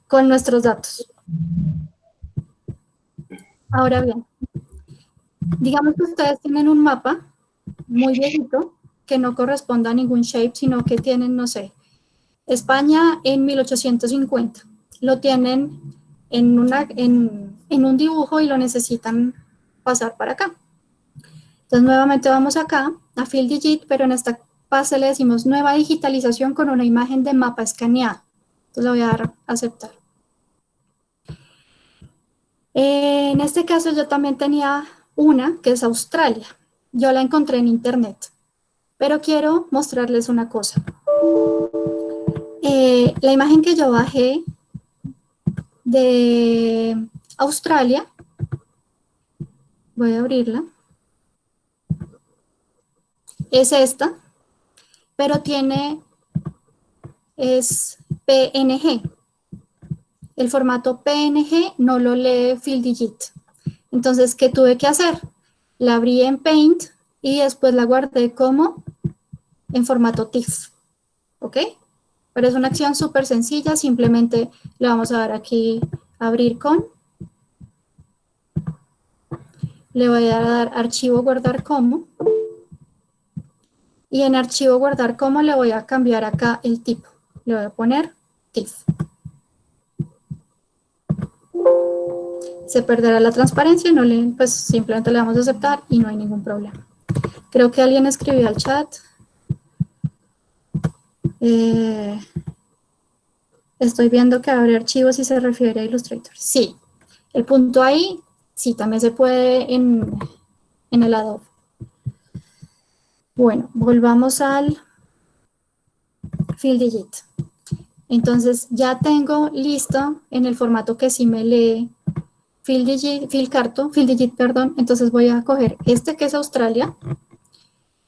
con nuestros datos. Ahora bien, digamos que ustedes tienen un mapa muy viejito que no corresponda a ningún shape, sino que tienen, no sé, España en 1850. Lo tienen en, una, en, en un dibujo y lo necesitan pasar para acá. Entonces nuevamente vamos acá a Field Digit, pero en esta pase le decimos nueva digitalización con una imagen de mapa escaneado. Entonces le voy a dar a aceptar. En este caso yo también tenía una que es Australia. Yo la encontré en internet. Pero quiero mostrarles una cosa. Eh, la imagen que yo bajé de Australia, voy a abrirla, es esta, pero tiene, es PNG. El formato PNG no lo lee FieldDigit. Entonces, ¿qué tuve que hacer? La abrí en Paint y después la guardé como en formato TIFF. ¿Ok? Pero es una acción súper sencilla, simplemente le vamos a dar aquí abrir con. Le voy a dar archivo guardar como. Y en archivo guardar como le voy a cambiar acá el tipo. Le voy a poner TIFF. Se perderá la transparencia, no le, pues simplemente le vamos a aceptar y no hay ningún problema. Creo que alguien escribió al chat. Eh, estoy viendo que abre archivos y se refiere a Illustrator. Sí, el punto ahí, sí, también se puede en, en el Adobe. Bueno, volvamos al Field Digit. Entonces ya tengo listo en el formato que sí me lee Field Digit, Field Field Digit, perdón. Entonces voy a coger este que es Australia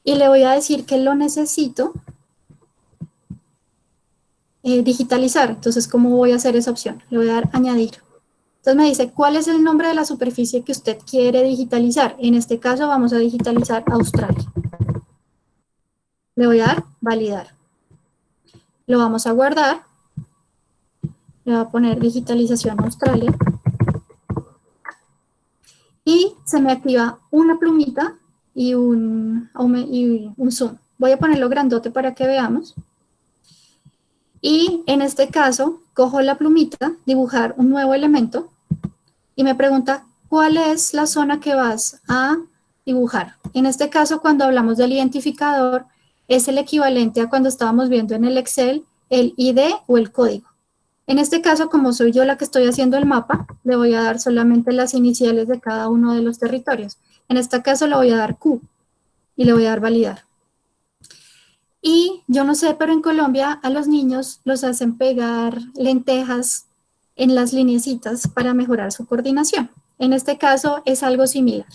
y le voy a decir que lo necesito eh, digitalizar. Entonces, ¿cómo voy a hacer esa opción? Le voy a dar añadir. Entonces me dice, ¿cuál es el nombre de la superficie que usted quiere digitalizar? En este caso vamos a digitalizar Australia. Le voy a dar validar. Lo vamos a guardar. Le voy a poner digitalización Australia. Y se me activa una plumita y un, y un zoom. Voy a ponerlo grandote para que veamos. Y en este caso, cojo la plumita, dibujar un nuevo elemento y me pregunta cuál es la zona que vas a dibujar. En este caso, cuando hablamos del identificador, es el equivalente a cuando estábamos viendo en el Excel el ID o el código. En este caso, como soy yo la que estoy haciendo el mapa, le voy a dar solamente las iniciales de cada uno de los territorios. En este caso le voy a dar Q y le voy a dar validar. Y yo no sé, pero en Colombia a los niños los hacen pegar lentejas en las linecitas para mejorar su coordinación. En este caso es algo similar.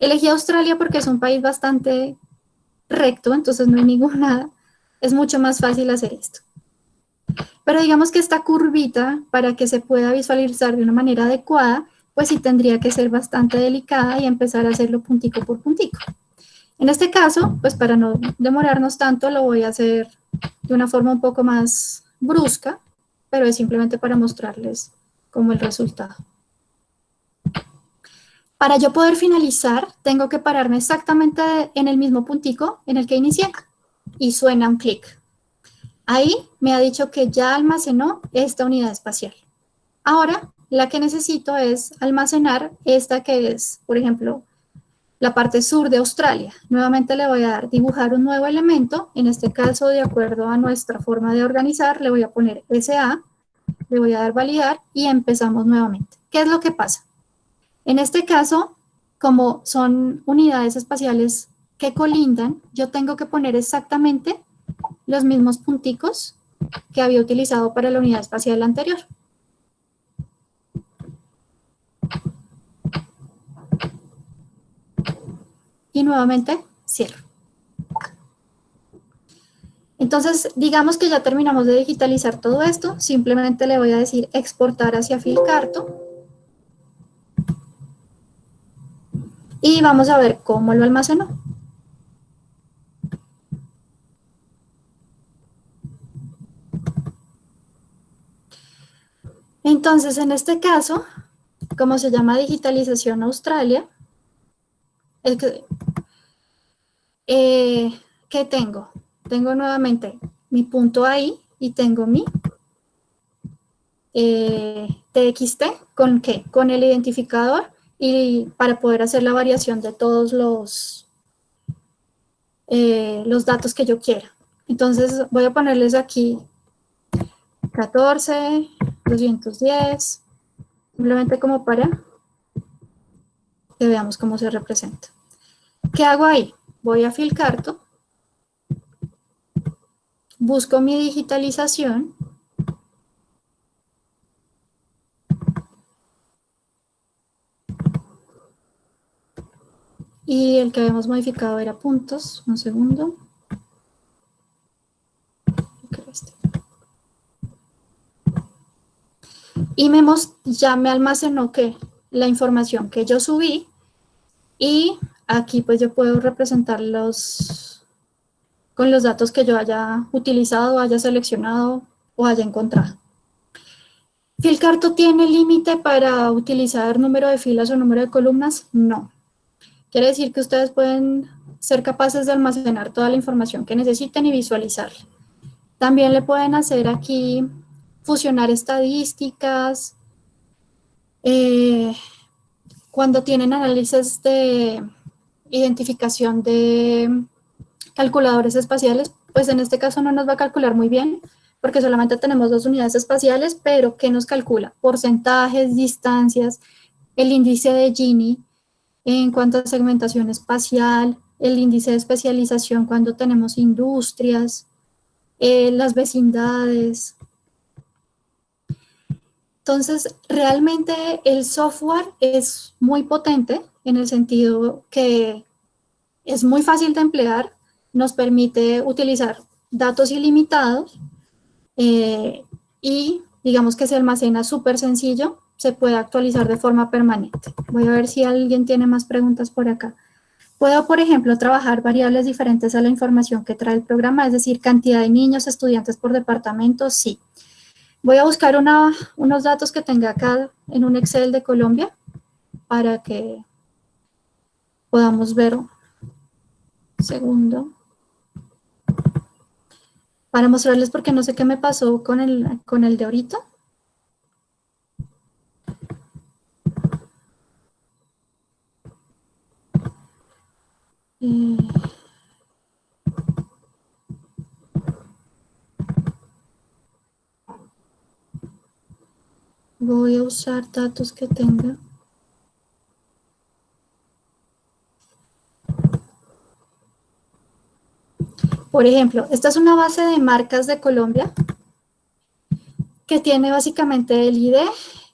Elegí Australia porque es un país bastante recto, entonces no hay ninguna, es mucho más fácil hacer esto. Pero digamos que esta curvita, para que se pueda visualizar de una manera adecuada, pues sí tendría que ser bastante delicada y empezar a hacerlo puntico por puntico. En este caso, pues para no demorarnos tanto, lo voy a hacer de una forma un poco más brusca, pero es simplemente para mostrarles como el resultado. Para yo poder finalizar, tengo que pararme exactamente en el mismo puntico en el que inicié y suena un clic. Ahí me ha dicho que ya almacenó esta unidad espacial. Ahora, la que necesito es almacenar esta que es, por ejemplo, la parte sur de Australia. Nuevamente le voy a dar dibujar un nuevo elemento, en este caso, de acuerdo a nuestra forma de organizar, le voy a poner SA, le voy a dar validar y empezamos nuevamente. ¿Qué es lo que pasa? En este caso, como son unidades espaciales que colindan, yo tengo que poner exactamente los mismos punticos que había utilizado para la unidad espacial anterior. Y nuevamente cierro. Entonces, digamos que ya terminamos de digitalizar todo esto. Simplemente le voy a decir exportar hacia Filcarto. y vamos a ver cómo lo almacenó. Entonces, en este caso, como se llama digitalización Australia, eh, ¿qué tengo? Tengo nuevamente mi punto ahí y tengo mi eh, TXT, ¿con qué? Con el identificador y para poder hacer la variación de todos los, eh, los datos que yo quiera. Entonces voy a ponerles aquí 14, 210, simplemente como para que veamos cómo se representa. ¿Qué hago ahí? Voy a Filcarto, busco mi digitalización, y el que habíamos modificado era puntos, un segundo. Y me ya me almacenó que la información que yo subí y aquí pues yo puedo representarlos con los datos que yo haya utilizado, haya seleccionado o haya encontrado. ¿Filcarto tiene límite para utilizar número de filas o número de columnas? No. Quiere decir que ustedes pueden ser capaces de almacenar toda la información que necesiten y visualizarla. También le pueden hacer aquí fusionar estadísticas, eh, cuando tienen análisis de identificación de calculadores espaciales, pues en este caso no nos va a calcular muy bien, porque solamente tenemos dos unidades espaciales, pero ¿qué nos calcula? Porcentajes, distancias, el índice de Gini en cuanto a segmentación espacial, el índice de especialización cuando tenemos industrias, eh, las vecindades, entonces, realmente el software es muy potente en el sentido que es muy fácil de emplear, nos permite utilizar datos ilimitados eh, y digamos que se almacena súper sencillo, se puede actualizar de forma permanente. Voy a ver si alguien tiene más preguntas por acá. Puedo, por ejemplo, trabajar variables diferentes a la información que trae el programa, es decir, cantidad de niños, estudiantes por departamento, sí. Voy a buscar unos datos que tenga acá en un Excel de Colombia para que podamos ver. Segundo. Para mostrarles porque no sé qué me pasó con el, con el de ahorita. Eh, Voy a usar datos que tenga. Por ejemplo, esta es una base de marcas de Colombia que tiene básicamente el ID,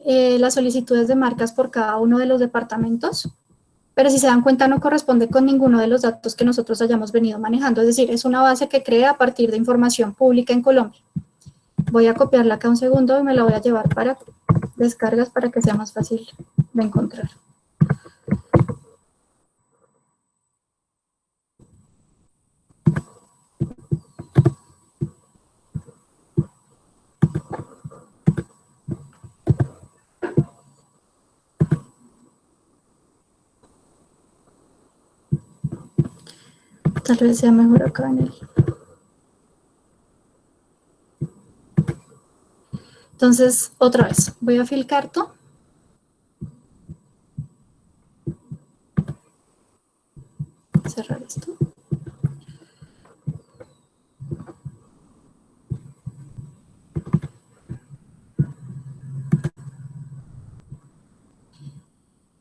eh, las solicitudes de marcas por cada uno de los departamentos, pero si se dan cuenta no corresponde con ninguno de los datos que nosotros hayamos venido manejando, es decir, es una base que crea a partir de información pública en Colombia. Voy a copiarla acá un segundo y me la voy a llevar para descargas para que sea más fácil de encontrar. Tal vez sea mejor acá en el... Entonces, otra vez, voy a Filcarto. Cerrar esto.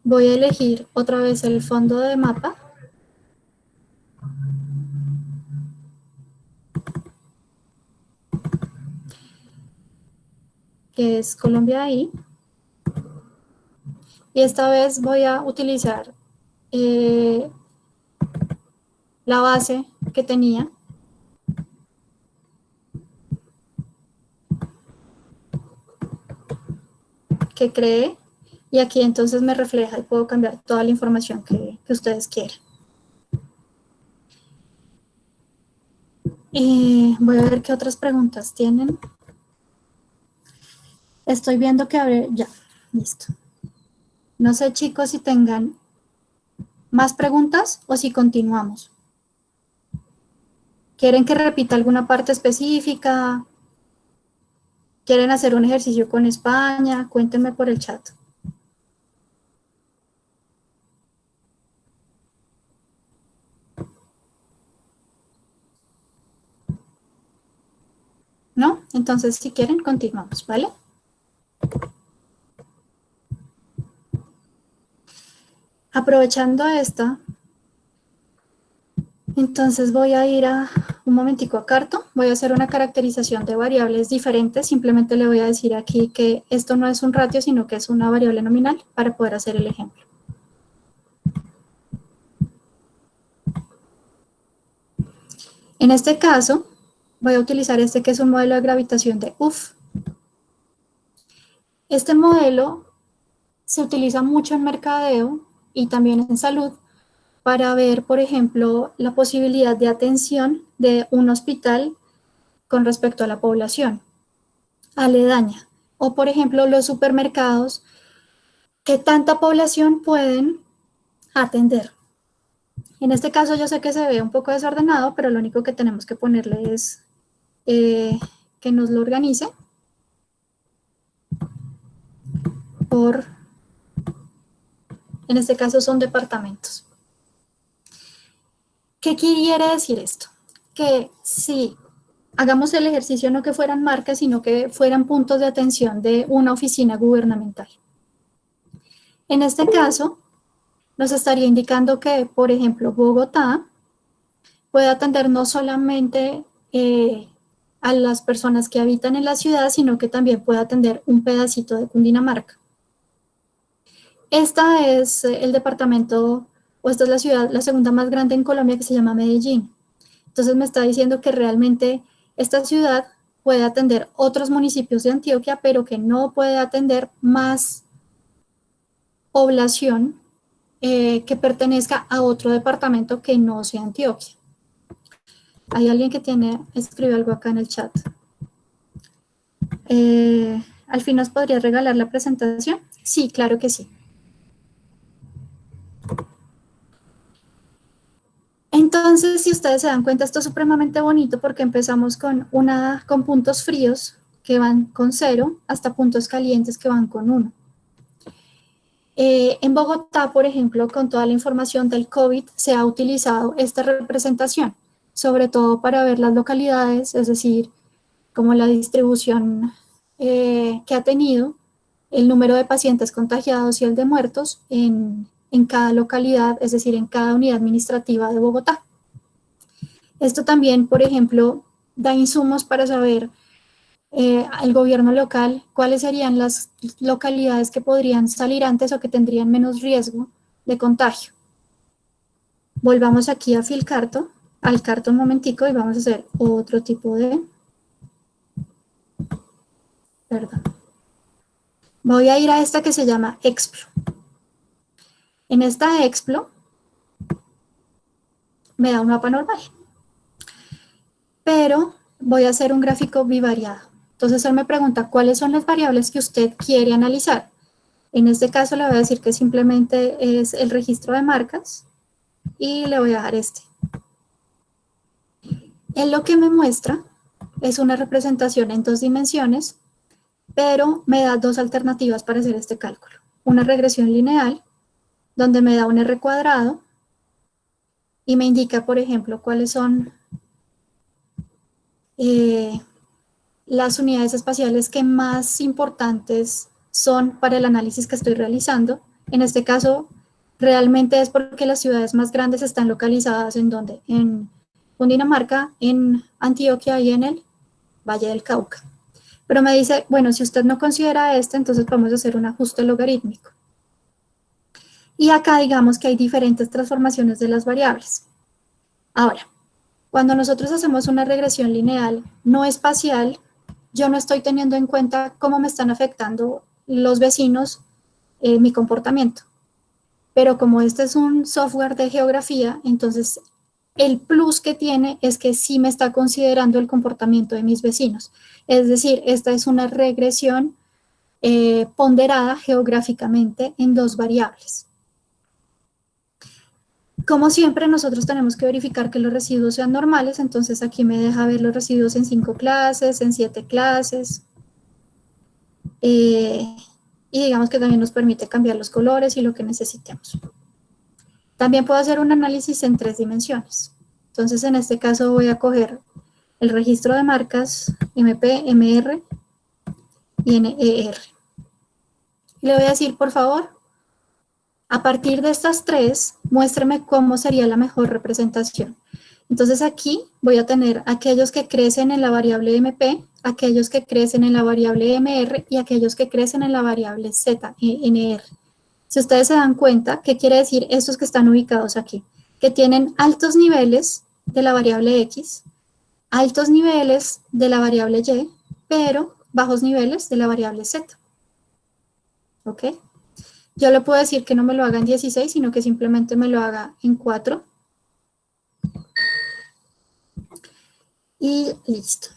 Voy a elegir otra vez el fondo de mapa. Que es Colombia ahí. Y esta vez voy a utilizar eh, la base que tenía. que creé y aquí entonces me refleja y puedo cambiar toda la información que, que ustedes quieran. Y voy a ver qué otras preguntas tienen. Estoy viendo que abre, ya, listo. No sé chicos si tengan más preguntas o si continuamos. ¿Quieren que repita alguna parte específica? ¿Quieren hacer un ejercicio con España? Cuéntenme por el chat. ¿No? Entonces, si quieren, continuamos, ¿vale? Aprovechando esta, entonces voy a ir a un momentico a Carto, voy a hacer una caracterización de variables diferentes, simplemente le voy a decir aquí que esto no es un ratio, sino que es una variable nominal para poder hacer el ejemplo. En este caso, voy a utilizar este que es un modelo de gravitación de UF. Este modelo se utiliza mucho en mercadeo y también en salud para ver, por ejemplo, la posibilidad de atención de un hospital con respecto a la población aledaña. O, por ejemplo, los supermercados, ¿qué tanta población pueden atender? En este caso yo sé que se ve un poco desordenado, pero lo único que tenemos que ponerle es eh, que nos lo organice en este caso son departamentos. ¿Qué quiere decir esto? Que si hagamos el ejercicio no que fueran marcas, sino que fueran puntos de atención de una oficina gubernamental. En este caso, nos estaría indicando que, por ejemplo, Bogotá puede atender no solamente eh, a las personas que habitan en la ciudad, sino que también puede atender un pedacito de Cundinamarca. Esta es el departamento o esta es la ciudad, la segunda más grande en Colombia que se llama Medellín. Entonces me está diciendo que realmente esta ciudad puede atender otros municipios de Antioquia, pero que no puede atender más población eh, que pertenezca a otro departamento que no sea Antioquia. Hay alguien que tiene, escribe algo acá en el chat. Eh, ¿Al fin nos podría regalar la presentación? Sí, claro que sí. Entonces, si ustedes se dan cuenta, esto es supremamente bonito porque empezamos con, una, con puntos fríos que van con cero hasta puntos calientes que van con uno. Eh, en Bogotá, por ejemplo, con toda la información del COVID, se ha utilizado esta representación, sobre todo para ver las localidades, es decir, como la distribución eh, que ha tenido, el número de pacientes contagiados y el de muertos en, en cada localidad, es decir, en cada unidad administrativa de Bogotá. Esto también, por ejemplo, da insumos para saber eh, al gobierno local cuáles serían las localidades que podrían salir antes o que tendrían menos riesgo de contagio. Volvamos aquí a Filcarto, al carto un momentico y vamos a hacer otro tipo de... Perdón. Voy a ir a esta que se llama Explo. En esta Explo me da un mapa normal, pero voy a hacer un gráfico bivariado. Entonces él me pregunta cuáles son las variables que usted quiere analizar. En este caso le voy a decir que simplemente es el registro de marcas y le voy a dar este. En lo que me muestra es una representación en dos dimensiones, pero me da dos alternativas para hacer este cálculo. Una regresión lineal donde me da un R cuadrado y me indica, por ejemplo, cuáles son eh, las unidades espaciales que más importantes son para el análisis que estoy realizando. En este caso, realmente es porque las ciudades más grandes están localizadas en donde? En Cundinamarca, en Antioquia y en el Valle del Cauca. Pero me dice, bueno, si usted no considera este, entonces vamos a hacer un ajuste logarítmico. Y acá digamos que hay diferentes transformaciones de las variables. Ahora, cuando nosotros hacemos una regresión lineal no espacial, yo no estoy teniendo en cuenta cómo me están afectando los vecinos en mi comportamiento. Pero como este es un software de geografía, entonces el plus que tiene es que sí me está considerando el comportamiento de mis vecinos. Es decir, esta es una regresión eh, ponderada geográficamente en dos variables. Como siempre, nosotros tenemos que verificar que los residuos sean normales, entonces aquí me deja ver los residuos en cinco clases, en siete clases. Eh, y digamos que también nos permite cambiar los colores y lo que necesitemos. También puedo hacer un análisis en tres dimensiones. Entonces, en este caso voy a coger el registro de marcas MP, MR y NER. Le voy a decir, por favor, a partir de estas tres, muéstrame cómo sería la mejor representación. Entonces aquí voy a tener aquellos que crecen en la variable MP, aquellos que crecen en la variable MR y aquellos que crecen en la variable ZNR. Si ustedes se dan cuenta, ¿qué quiere decir estos que están ubicados aquí? Que tienen altos niveles de la variable X, altos niveles de la variable Y, pero bajos niveles de la variable Z. ¿Ok? Yo le puedo decir que no me lo haga en 16, sino que simplemente me lo haga en 4. Y listo.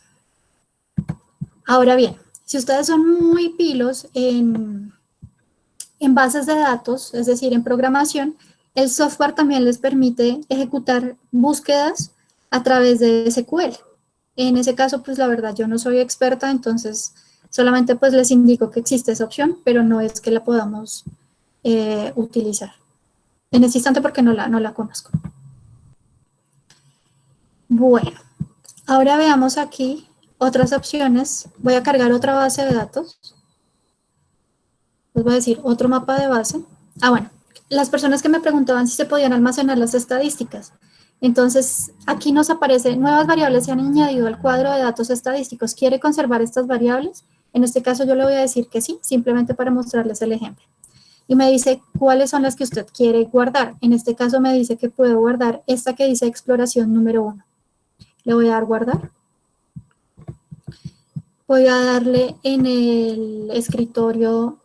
Ahora bien, si ustedes son muy pilos en, en bases de datos, es decir, en programación, el software también les permite ejecutar búsquedas a través de SQL. En ese caso, pues la verdad, yo no soy experta, entonces solamente pues les indico que existe esa opción, pero no es que la podamos eh, utilizar. En ese instante porque no la, no la conozco. Bueno, ahora veamos aquí otras opciones. Voy a cargar otra base de datos. Les voy a decir otro mapa de base. Ah, bueno, las personas que me preguntaban si se podían almacenar las estadísticas. Entonces, aquí nos aparece nuevas variables se han añadido al cuadro de datos estadísticos. ¿Quiere conservar estas variables? En este caso yo le voy a decir que sí, simplemente para mostrarles el ejemplo. Y me dice cuáles son las que usted quiere guardar. En este caso me dice que puedo guardar esta que dice exploración número uno. Le voy a dar guardar. Voy a darle en el escritorio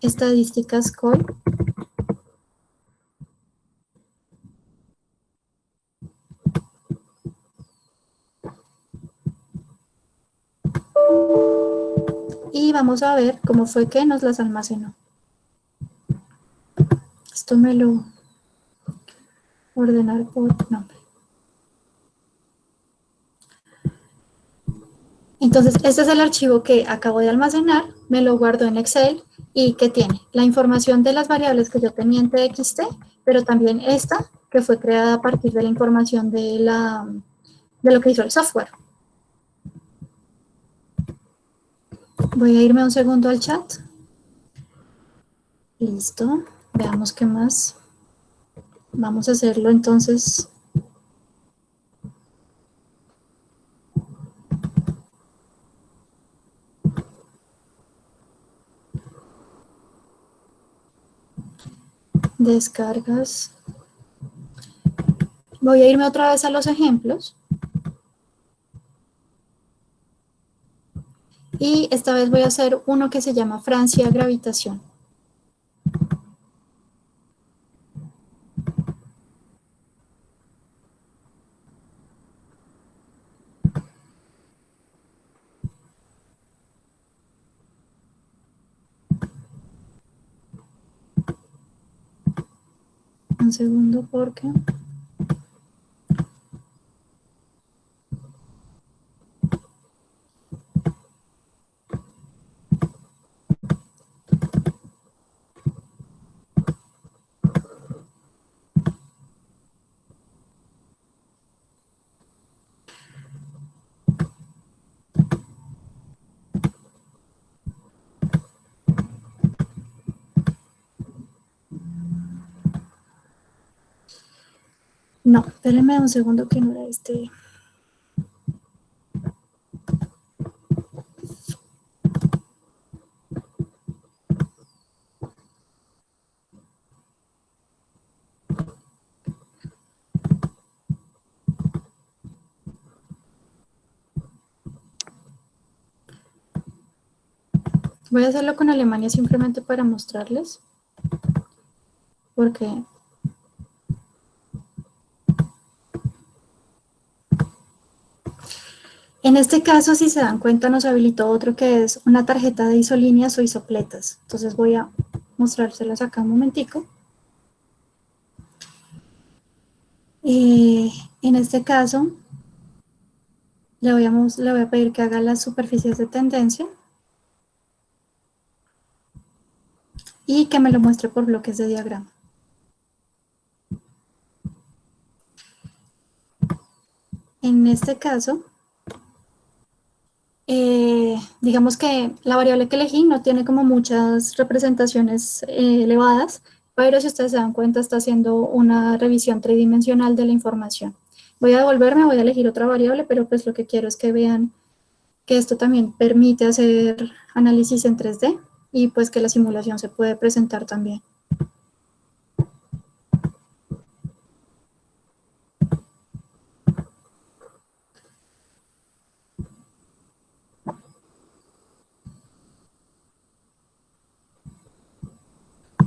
estadísticas call y vamos a ver cómo fue que nos las almacenó. Esto me lo ordenar por nombre. Entonces, este es el archivo que acabo de almacenar, me lo guardo en Excel y que tiene la información de las variables que yo tenía en TXT, pero también esta que fue creada a partir de la información de, la, de lo que hizo el software. Voy a irme un segundo al chat. Listo. Veamos qué más. Vamos a hacerlo entonces. Descargas. Voy a irme otra vez a los ejemplos. Y esta vez voy a hacer uno que se llama Francia Gravitación. Un segundo porque... No, espérenme un segundo que no era este. Voy a hacerlo con Alemania simplemente para mostrarles. Porque En este caso, si se dan cuenta, nos habilitó otro que es una tarjeta de isolíneas o isopletas. Entonces voy a mostrárselas acá un momentico. Eh, en este caso, le voy, a, le voy a pedir que haga las superficies de tendencia. Y que me lo muestre por bloques de diagrama. En este caso, eh, digamos que la variable que elegí no tiene como muchas representaciones eh, elevadas, pero si ustedes se dan cuenta está haciendo una revisión tridimensional de la información. Voy a devolverme, voy a elegir otra variable, pero pues lo que quiero es que vean que esto también permite hacer análisis en 3D y pues que la simulación se puede presentar también.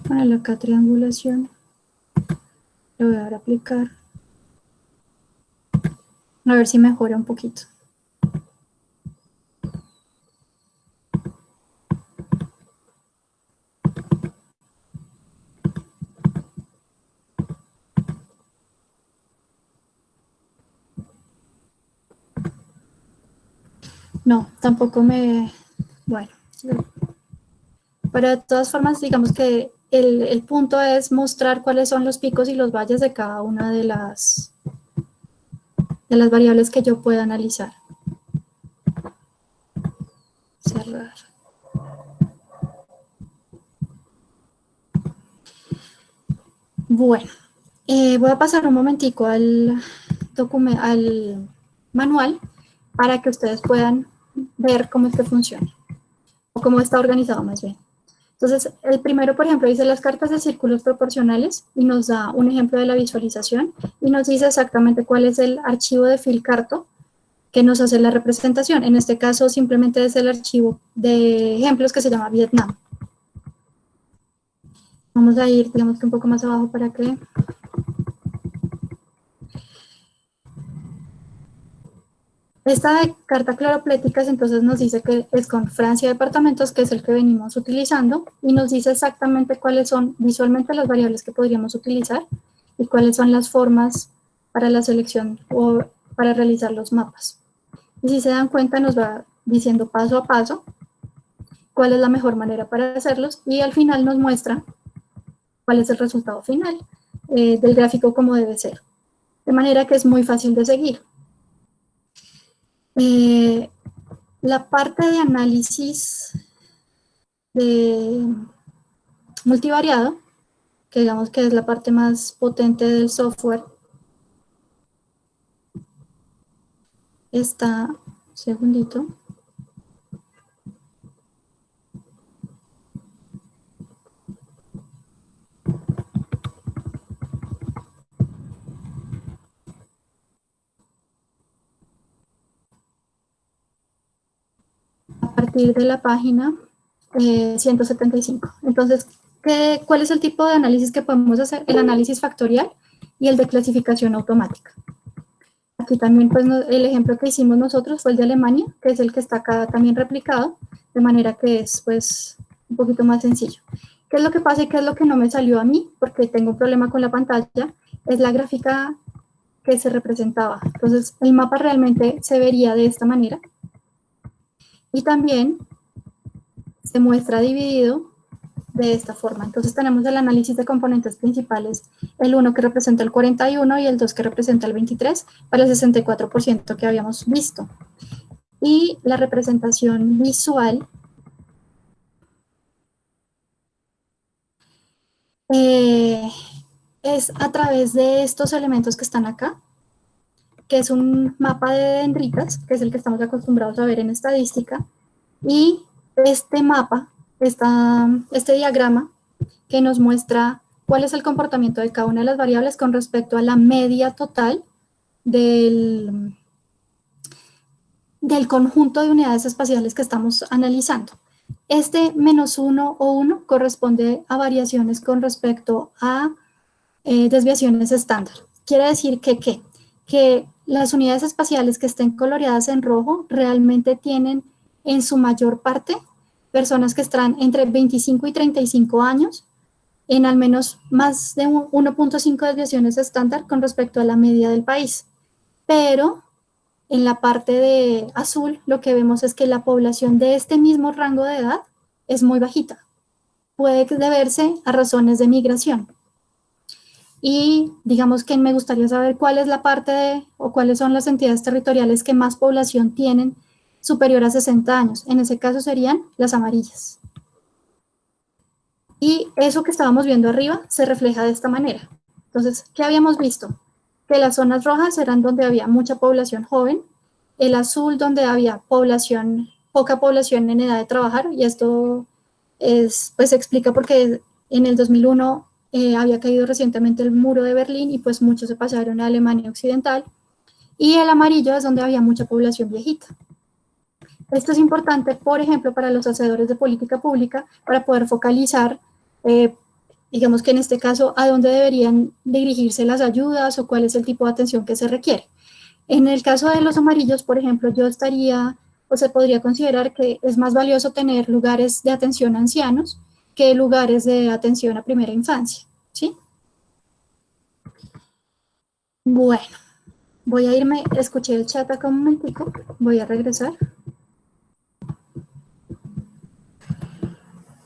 Para acá triangulación, lo voy a dar a aplicar. A ver si mejora un poquito. No, tampoco me... Bueno, de todas formas, digamos que el, punto es mostrar cuáles son los picos y los valles de cada una de las, de las variables que yo pueda analizar. Cerrar. Bueno, eh, voy a pasar un momentico al, al manual para que ustedes puedan ver cómo es que funciona, o cómo está organizado más bien. Entonces, el primero, por ejemplo, dice las cartas de círculos proporcionales y nos da un ejemplo de la visualización y nos dice exactamente cuál es el archivo de filcarto que nos hace la representación. En este caso, simplemente es el archivo de ejemplos que se llama Vietnam. Vamos a ir, digamos que un poco más abajo para que Esta carta claropléticas entonces nos dice que es con Francia departamentos, que es el que venimos utilizando, y nos dice exactamente cuáles son visualmente las variables que podríamos utilizar y cuáles son las formas para la selección o para realizar los mapas. Y si se dan cuenta nos va diciendo paso a paso cuál es la mejor manera para hacerlos y al final nos muestra cuál es el resultado final eh, del gráfico como debe ser. De manera que es muy fácil de seguir. Eh, la parte de análisis de multivariado, que digamos que es la parte más potente del software, está, segundito, de la página 175. Eh, Entonces, ¿qué, ¿cuál es el tipo de análisis que podemos hacer? El análisis factorial y el de clasificación automática. Aquí también pues, el ejemplo que hicimos nosotros fue el de Alemania, que es el que está acá también replicado, de manera que es pues un poquito más sencillo. ¿Qué es lo que pasa y qué es lo que no me salió a mí? Porque tengo un problema con la pantalla, es la gráfica que se representaba. Entonces, el mapa realmente se vería de esta manera. Y también se muestra dividido de esta forma. Entonces tenemos el análisis de componentes principales, el 1 que representa el 41 y el 2 que representa el 23 para el 64% que habíamos visto. Y la representación visual eh, es a través de estos elementos que están acá, que es un mapa de dendritas, que es el que estamos acostumbrados a ver en estadística, y este mapa, esta, este diagrama, que nos muestra cuál es el comportamiento de cada una de las variables con respecto a la media total del, del conjunto de unidades espaciales que estamos analizando. Este menos 1 o 1 corresponde a variaciones con respecto a eh, desviaciones estándar. Quiere decir que, ¿qué? que las unidades espaciales que estén coloreadas en rojo realmente tienen en su mayor parte personas que están entre 25 y 35 años en al menos más de 1.5 desviaciones estándar con respecto a la media del país. Pero en la parte de azul lo que vemos es que la población de este mismo rango de edad es muy bajita. Puede deberse a razones de migración. Y digamos que me gustaría saber cuál es la parte de, o cuáles son las entidades territoriales que más población tienen superior a 60 años. En ese caso serían las amarillas. Y eso que estábamos viendo arriba se refleja de esta manera. Entonces, ¿qué habíamos visto? Que las zonas rojas eran donde había mucha población joven, el azul donde había población, poca población en edad de trabajar, y esto es, pues explica porque en el 2001 eh, había caído recientemente el muro de Berlín y pues muchos se pasaron a Alemania Occidental, y el amarillo es donde había mucha población viejita. Esto es importante, por ejemplo, para los hacedores de política pública, para poder focalizar, eh, digamos que en este caso, a dónde deberían dirigirse las ayudas o cuál es el tipo de atención que se requiere. En el caso de los amarillos, por ejemplo, yo estaría, o se podría considerar que es más valioso tener lugares de atención a ancianos que lugares de atención a primera infancia, ¿sí? Bueno, voy a irme, escuché el chat acá un momentico, voy a regresar.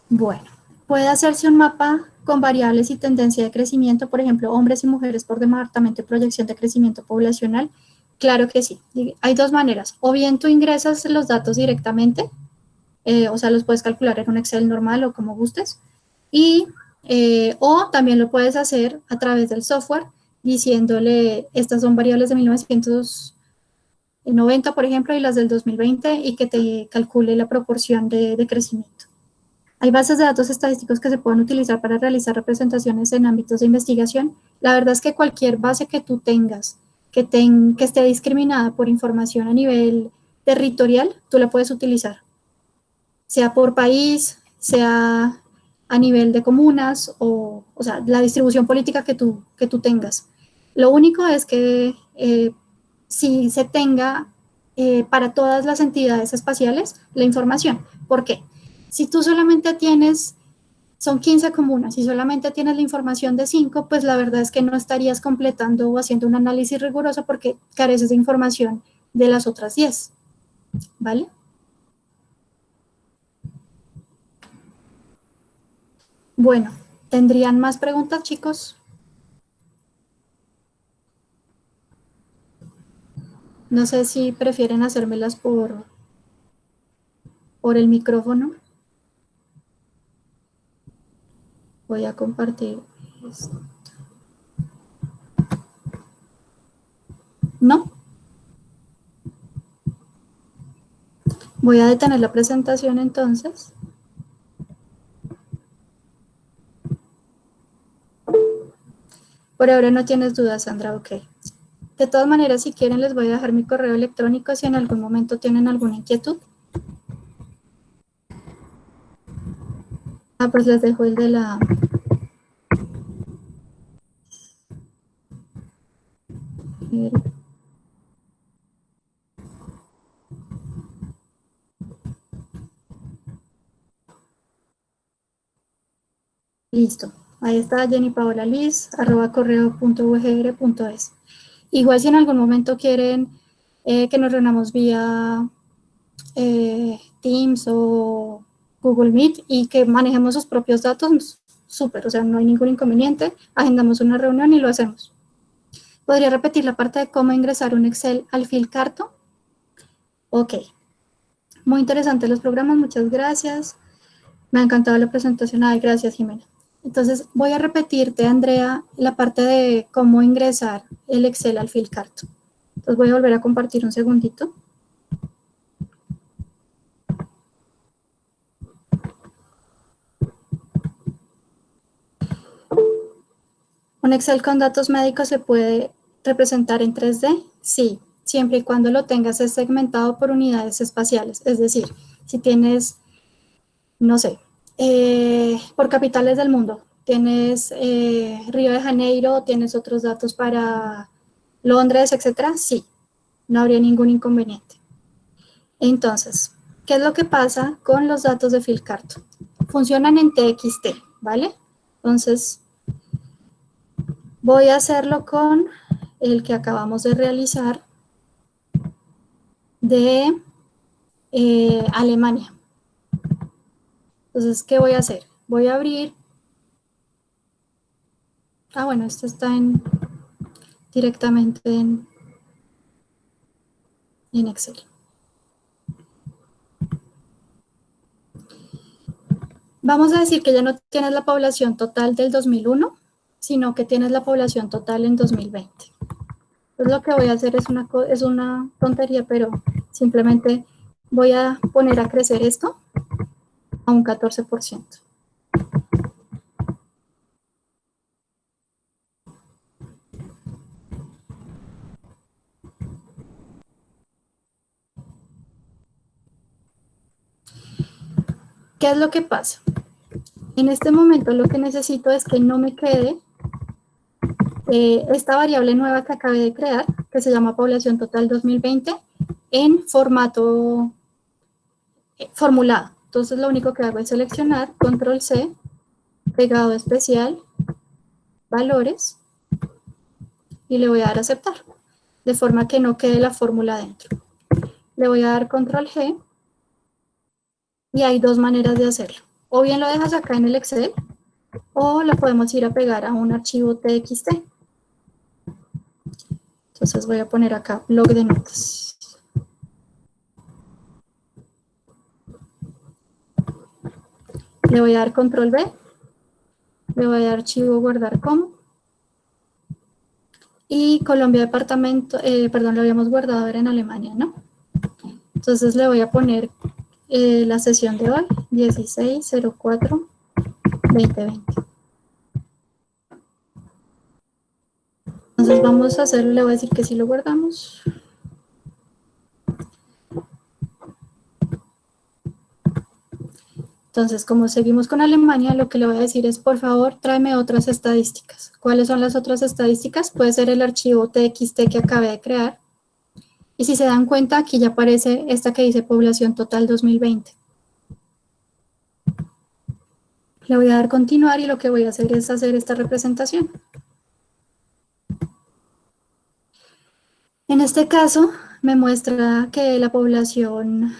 Bueno, puede hacerse un mapa con variables y tendencia de crecimiento, por ejemplo, hombres y mujeres por departamento de proyección de crecimiento poblacional. Claro que sí. Hay dos maneras. O bien tú ingresas los datos directamente, eh, o sea, los puedes calcular en un Excel normal o como gustes, y, eh, o también lo puedes hacer a través del software diciéndole, estas son variables de 1990, por ejemplo, y las del 2020, y que te calcule la proporción de crecimiento. Hay bases de datos estadísticos que se pueden utilizar para realizar representaciones en ámbitos de investigación. La verdad es que cualquier base que tú tengas que, que esté discriminada por información a nivel territorial, tú la puedes utilizar. Sea por país, sea a nivel de comunas o, o sea, la distribución política que tú, que tú tengas. Lo único es que eh, si se tenga eh, para todas las entidades espaciales la información. ¿Por qué? Si tú solamente tienes, son 15 comunas y solamente tienes la información de 5, pues la verdad es que no estarías completando o haciendo un análisis riguroso porque careces de información de las otras 10. ¿Vale? Bueno, ¿tendrían más preguntas, chicos? No sé si prefieren hacérmelas por, por el micrófono. Voy a compartir esto. ¿No? Voy a detener la presentación entonces. Por ahora no tienes dudas, Sandra, ok. De todas maneras, si quieren, les voy a dejar mi correo electrónico si en algún momento tienen alguna inquietud. Ah, pues les dejo el de la... Listo. Ahí está Jenny Paola Liz, arroba. Igual si en algún momento quieren eh, que nos reunamos vía eh, Teams o Google Meet y que manejemos sus propios datos, súper, o sea, no hay ningún inconveniente, agendamos una reunión y lo hacemos. ¿Podría repetir la parte de cómo ingresar un Excel al Filcarto? Ok. Muy interesantes los programas, muchas gracias. Me ha encantado la presentación. Ay, gracias, Jimena. Entonces, voy a repetirte, Andrea, la parte de cómo ingresar el Excel al Filcarto. Entonces, voy a volver a compartir un segundito. ¿Un Excel con datos médicos se puede representar en 3D? Sí, siempre y cuando lo tengas segmentado por unidades espaciales. Es decir, si tienes, no sé, eh, por capitales del mundo, tienes eh, Río de Janeiro, tienes otros datos para Londres, etcétera, sí, no habría ningún inconveniente. Entonces, ¿qué es lo que pasa con los datos de Filcarto? Funcionan en TXT, ¿vale? Entonces, Voy a hacerlo con el que acabamos de realizar de eh, Alemania. Entonces, ¿qué voy a hacer? Voy a abrir. Ah, bueno, esto está en directamente en, Excel. Vamos a decir que ya no tienes la población total del 2001, sino que tienes la población total en 2020. Entonces lo que voy a hacer es una, es una tontería, pero simplemente voy a poner a crecer esto a un 14%. ¿Qué es lo que pasa? En este momento lo que necesito es que no me quede eh, esta variable nueva que acabé de crear, que se llama población total 2020, en formato eh, formulado. Entonces lo único que hago es seleccionar, control C, pegado especial, valores, y le voy a dar aceptar, de forma que no quede la fórmula dentro. Le voy a dar control G, y hay dos maneras de hacerlo. O bien lo dejas acá en el Excel, o lo podemos ir a pegar a un archivo TXT. Entonces voy a poner acá blog de notas. Le voy a dar control B. Le voy a dar archivo guardar como. Y Colombia departamento, eh, perdón, lo habíamos guardado en Alemania, ¿no? Entonces le voy a poner eh, la sesión de hoy, 16.04.2020. Entonces vamos a hacerlo, le voy a decir que sí lo guardamos. Entonces, como seguimos con Alemania, lo que le voy a decir es, por favor, tráeme otras estadísticas. ¿Cuáles son las otras estadísticas? Puede ser el archivo TXT que acabé de crear, y si se dan cuenta, aquí ya aparece esta que dice población total 2020. Le voy a dar continuar y lo que voy a hacer es hacer esta representación. En este caso, me muestra que la población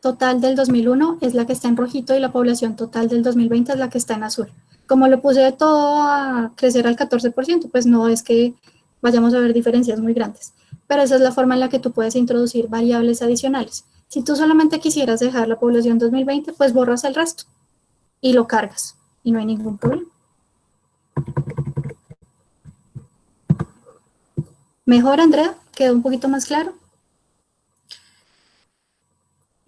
total del 2001 es la que está en rojito y la población total del 2020 es la que está en azul. Como lo puse de todo a crecer al 14%, pues no es que vayamos a ver diferencias muy grandes pero esa es la forma en la que tú puedes introducir variables adicionales. Si tú solamente quisieras dejar la población 2020, pues borras el resto y lo cargas y no hay ningún problema. ¿Mejor, Andrea? ¿Quedó un poquito más claro?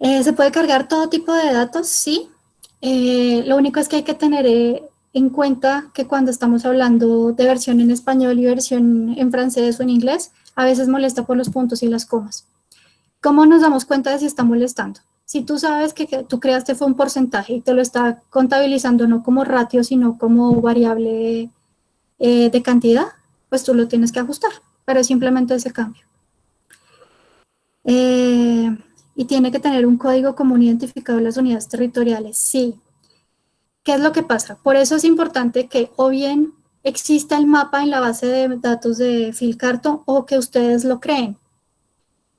Eh, ¿Se puede cargar todo tipo de datos? Sí. Eh, lo único es que hay que tener eh, en cuenta que cuando estamos hablando de versión en español y versión en francés o en inglés, a veces molesta por los puntos y las comas. ¿Cómo nos damos cuenta de si está molestando? Si tú sabes que, tú creaste fue un porcentaje y te lo está contabilizando no como ratio, sino como variable eh, de cantidad, pues tú lo tienes que ajustar, pero simplemente ese cambio. Eh, y tiene que tener un código común identificado de las unidades territoriales, sí. ¿Qué es lo que pasa? Por eso es importante que o bien exista el mapa en la base de datos de Filcarto o que ustedes lo creen.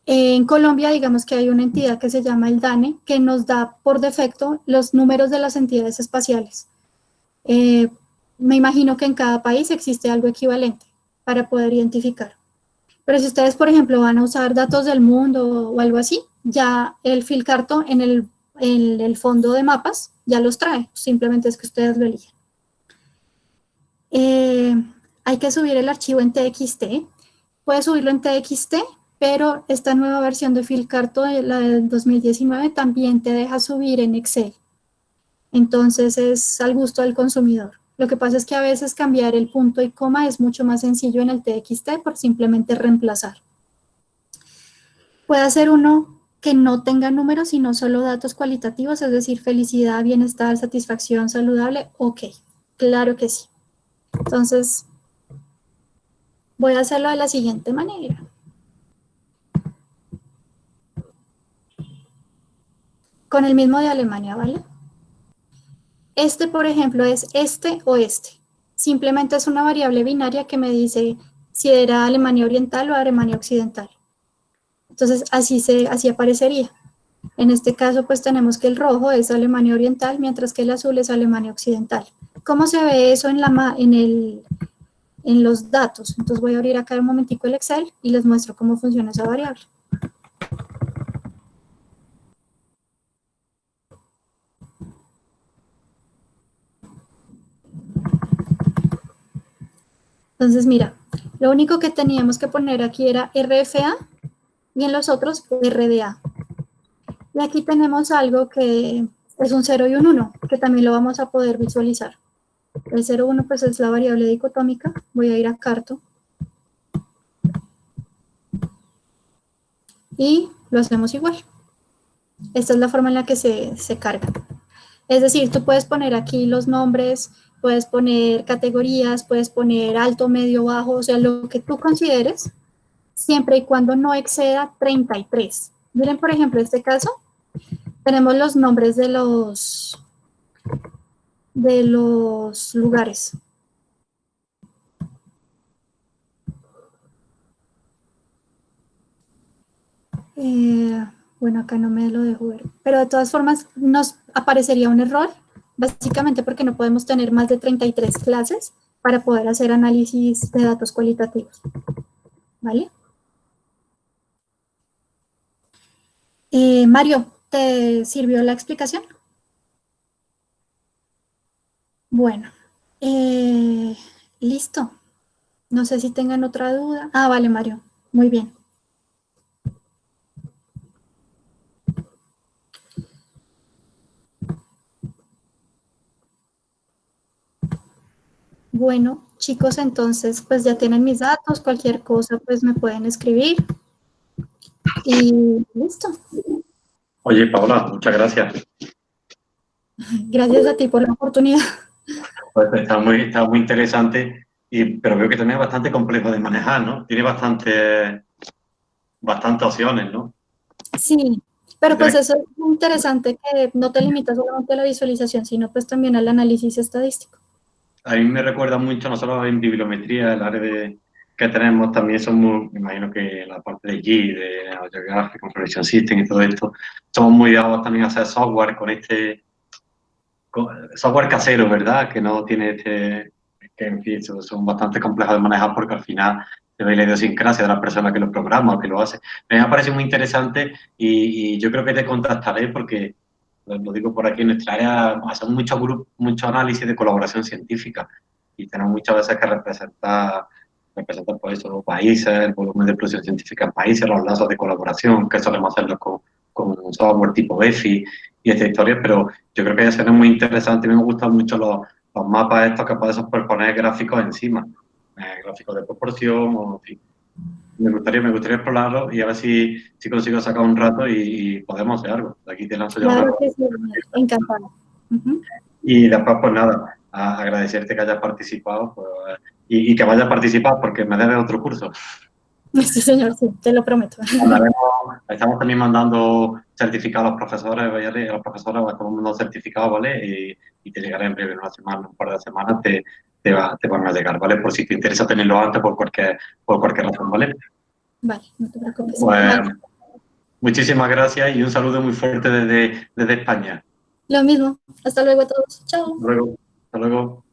En Colombia, digamos que hay una entidad que se llama el DANE, que nos da por defecto los números de las entidades espaciales. Eh, me imagino que en cada país existe algo equivalente para poder identificar. Pero si ustedes, por ejemplo, van a usar datos del mundo o algo así, ya el Filcarto en el, el fondo de mapas ya los trae, simplemente es que ustedes lo eligen. Eh, hay que subir el archivo en TXT. Puedes subirlo en TXT, pero esta nueva versión de Filcarto, la del 2019, también te deja subir en Excel. Entonces es al gusto del consumidor. Lo que pasa es que a veces cambiar el punto y coma es mucho más sencillo en el TXT por simplemente reemplazar. Puede ser uno que no tenga números, sino solo datos cualitativos, es decir, felicidad, bienestar, satisfacción, saludable, ok, claro que sí. Entonces, voy a hacerlo de la siguiente manera. Con el mismo de Alemania, ¿vale? Este, por ejemplo, es este o este. Simplemente es una variable binaria que me dice si era Alemania Oriental o Alemania Occidental. Entonces, así, se, así aparecería. En este caso, pues tenemos que el rojo es Alemania Oriental, mientras que el azul es Alemania Occidental. ¿Cómo se ve eso en, la, en, el, en los datos? Entonces voy a abrir acá un momentico el Excel y les muestro cómo funciona esa variable. Entonces, mira, lo único que teníamos que poner aquí era RFA y en los otros RDA. Y aquí tenemos algo que es un 0 y un 1, que también lo vamos a poder visualizar. El 0, 1 pues es la variable dicotómica. Voy a ir a carto. Y lo hacemos igual. Esta es la forma en la que se, se carga. Es decir, tú puedes poner aquí los nombres, puedes poner categorías, puedes poner alto, medio, bajo, o sea, lo que tú consideres, siempre y cuando no exceda 33. Miren, por ejemplo, este caso, tenemos los nombres de los, de los lugares. Eh, bueno, acá no me lo dejo ver. Pero de todas formas nos aparecería un error básicamente porque no podemos tener más de 33 clases para poder hacer análisis de datos cualitativos. ¿Vale? Eh, Mario, ¿te sirvió la explicación? Bueno, eh, listo. No sé si tengan otra duda. Ah, vale, Mario. Muy bien. Bueno, chicos, entonces pues ya tienen mis datos, cualquier cosa pues me pueden escribir. Y listo. Oye, Paola, muchas gracias. Gracias a ti por la oportunidad. Pues está muy, está muy interesante, y, pero veo que también es bastante complejo de manejar, ¿no? Tiene bastante, bastantes opciones, ¿no? Sí, pero pues eso es interesante que no te limitas solamente a la visualización, sino pues también al análisis estadístico a mí me recuerda mucho, no solo en bibliometría, el área de, que tenemos también somos, me imagino que la parte de G, de Geographic Information System y todo esto, somos muy dados también a hacer software con este software casero, ¿verdad? Que no tiene este, que en fin, son bastante complejos de manejar porque al final se ve la idiosincrasia de la persona que lo programa o que lo hace. Me parece muy interesante y, y yo creo que te contactaré porque lo digo por aquí, en nuestra área hacemos mucho, mucho análisis de colaboración científica y tenemos muchas veces que representar, representar por eso los países, el volumen de producción científica en países, los lazos de colaboración, que solemos hacerlo con, con un software tipo EFI y esta historia, pero yo creo que ya será muy interesante, me gustan mucho los, los mapas estos que puedes superponer gráficos encima, eh, gráficos de proporción o en fin me gustaría, me gustaría explorarlo y a ver si, si consigo sacar un rato y, podemos hacer algo. Aquí te lanzo Claro que sí, encantado. Y después, pues nada, agradecerte que hayas participado pues, y, que vayas a participar porque me debes otro curso. <laughs> Sí, señor, sí, te lo prometo. estamos también mandando certificados a los profesores, ¿vale? a los profesores estamos mandando certificados, ¿vale? Y, y, te llegará en breve, una semana, un par de semanas, te, te, va, te van a llegar, ¿vale? Por si te interesa tenerlo antes por cualquier, por cualquier razón, ¿vale? Vale, no te preocupes. Muchísimas gracias y un saludo muy fuerte desde, desde España. Lo mismo. Hasta luego a todos. Chao. Hasta luego. Hasta luego.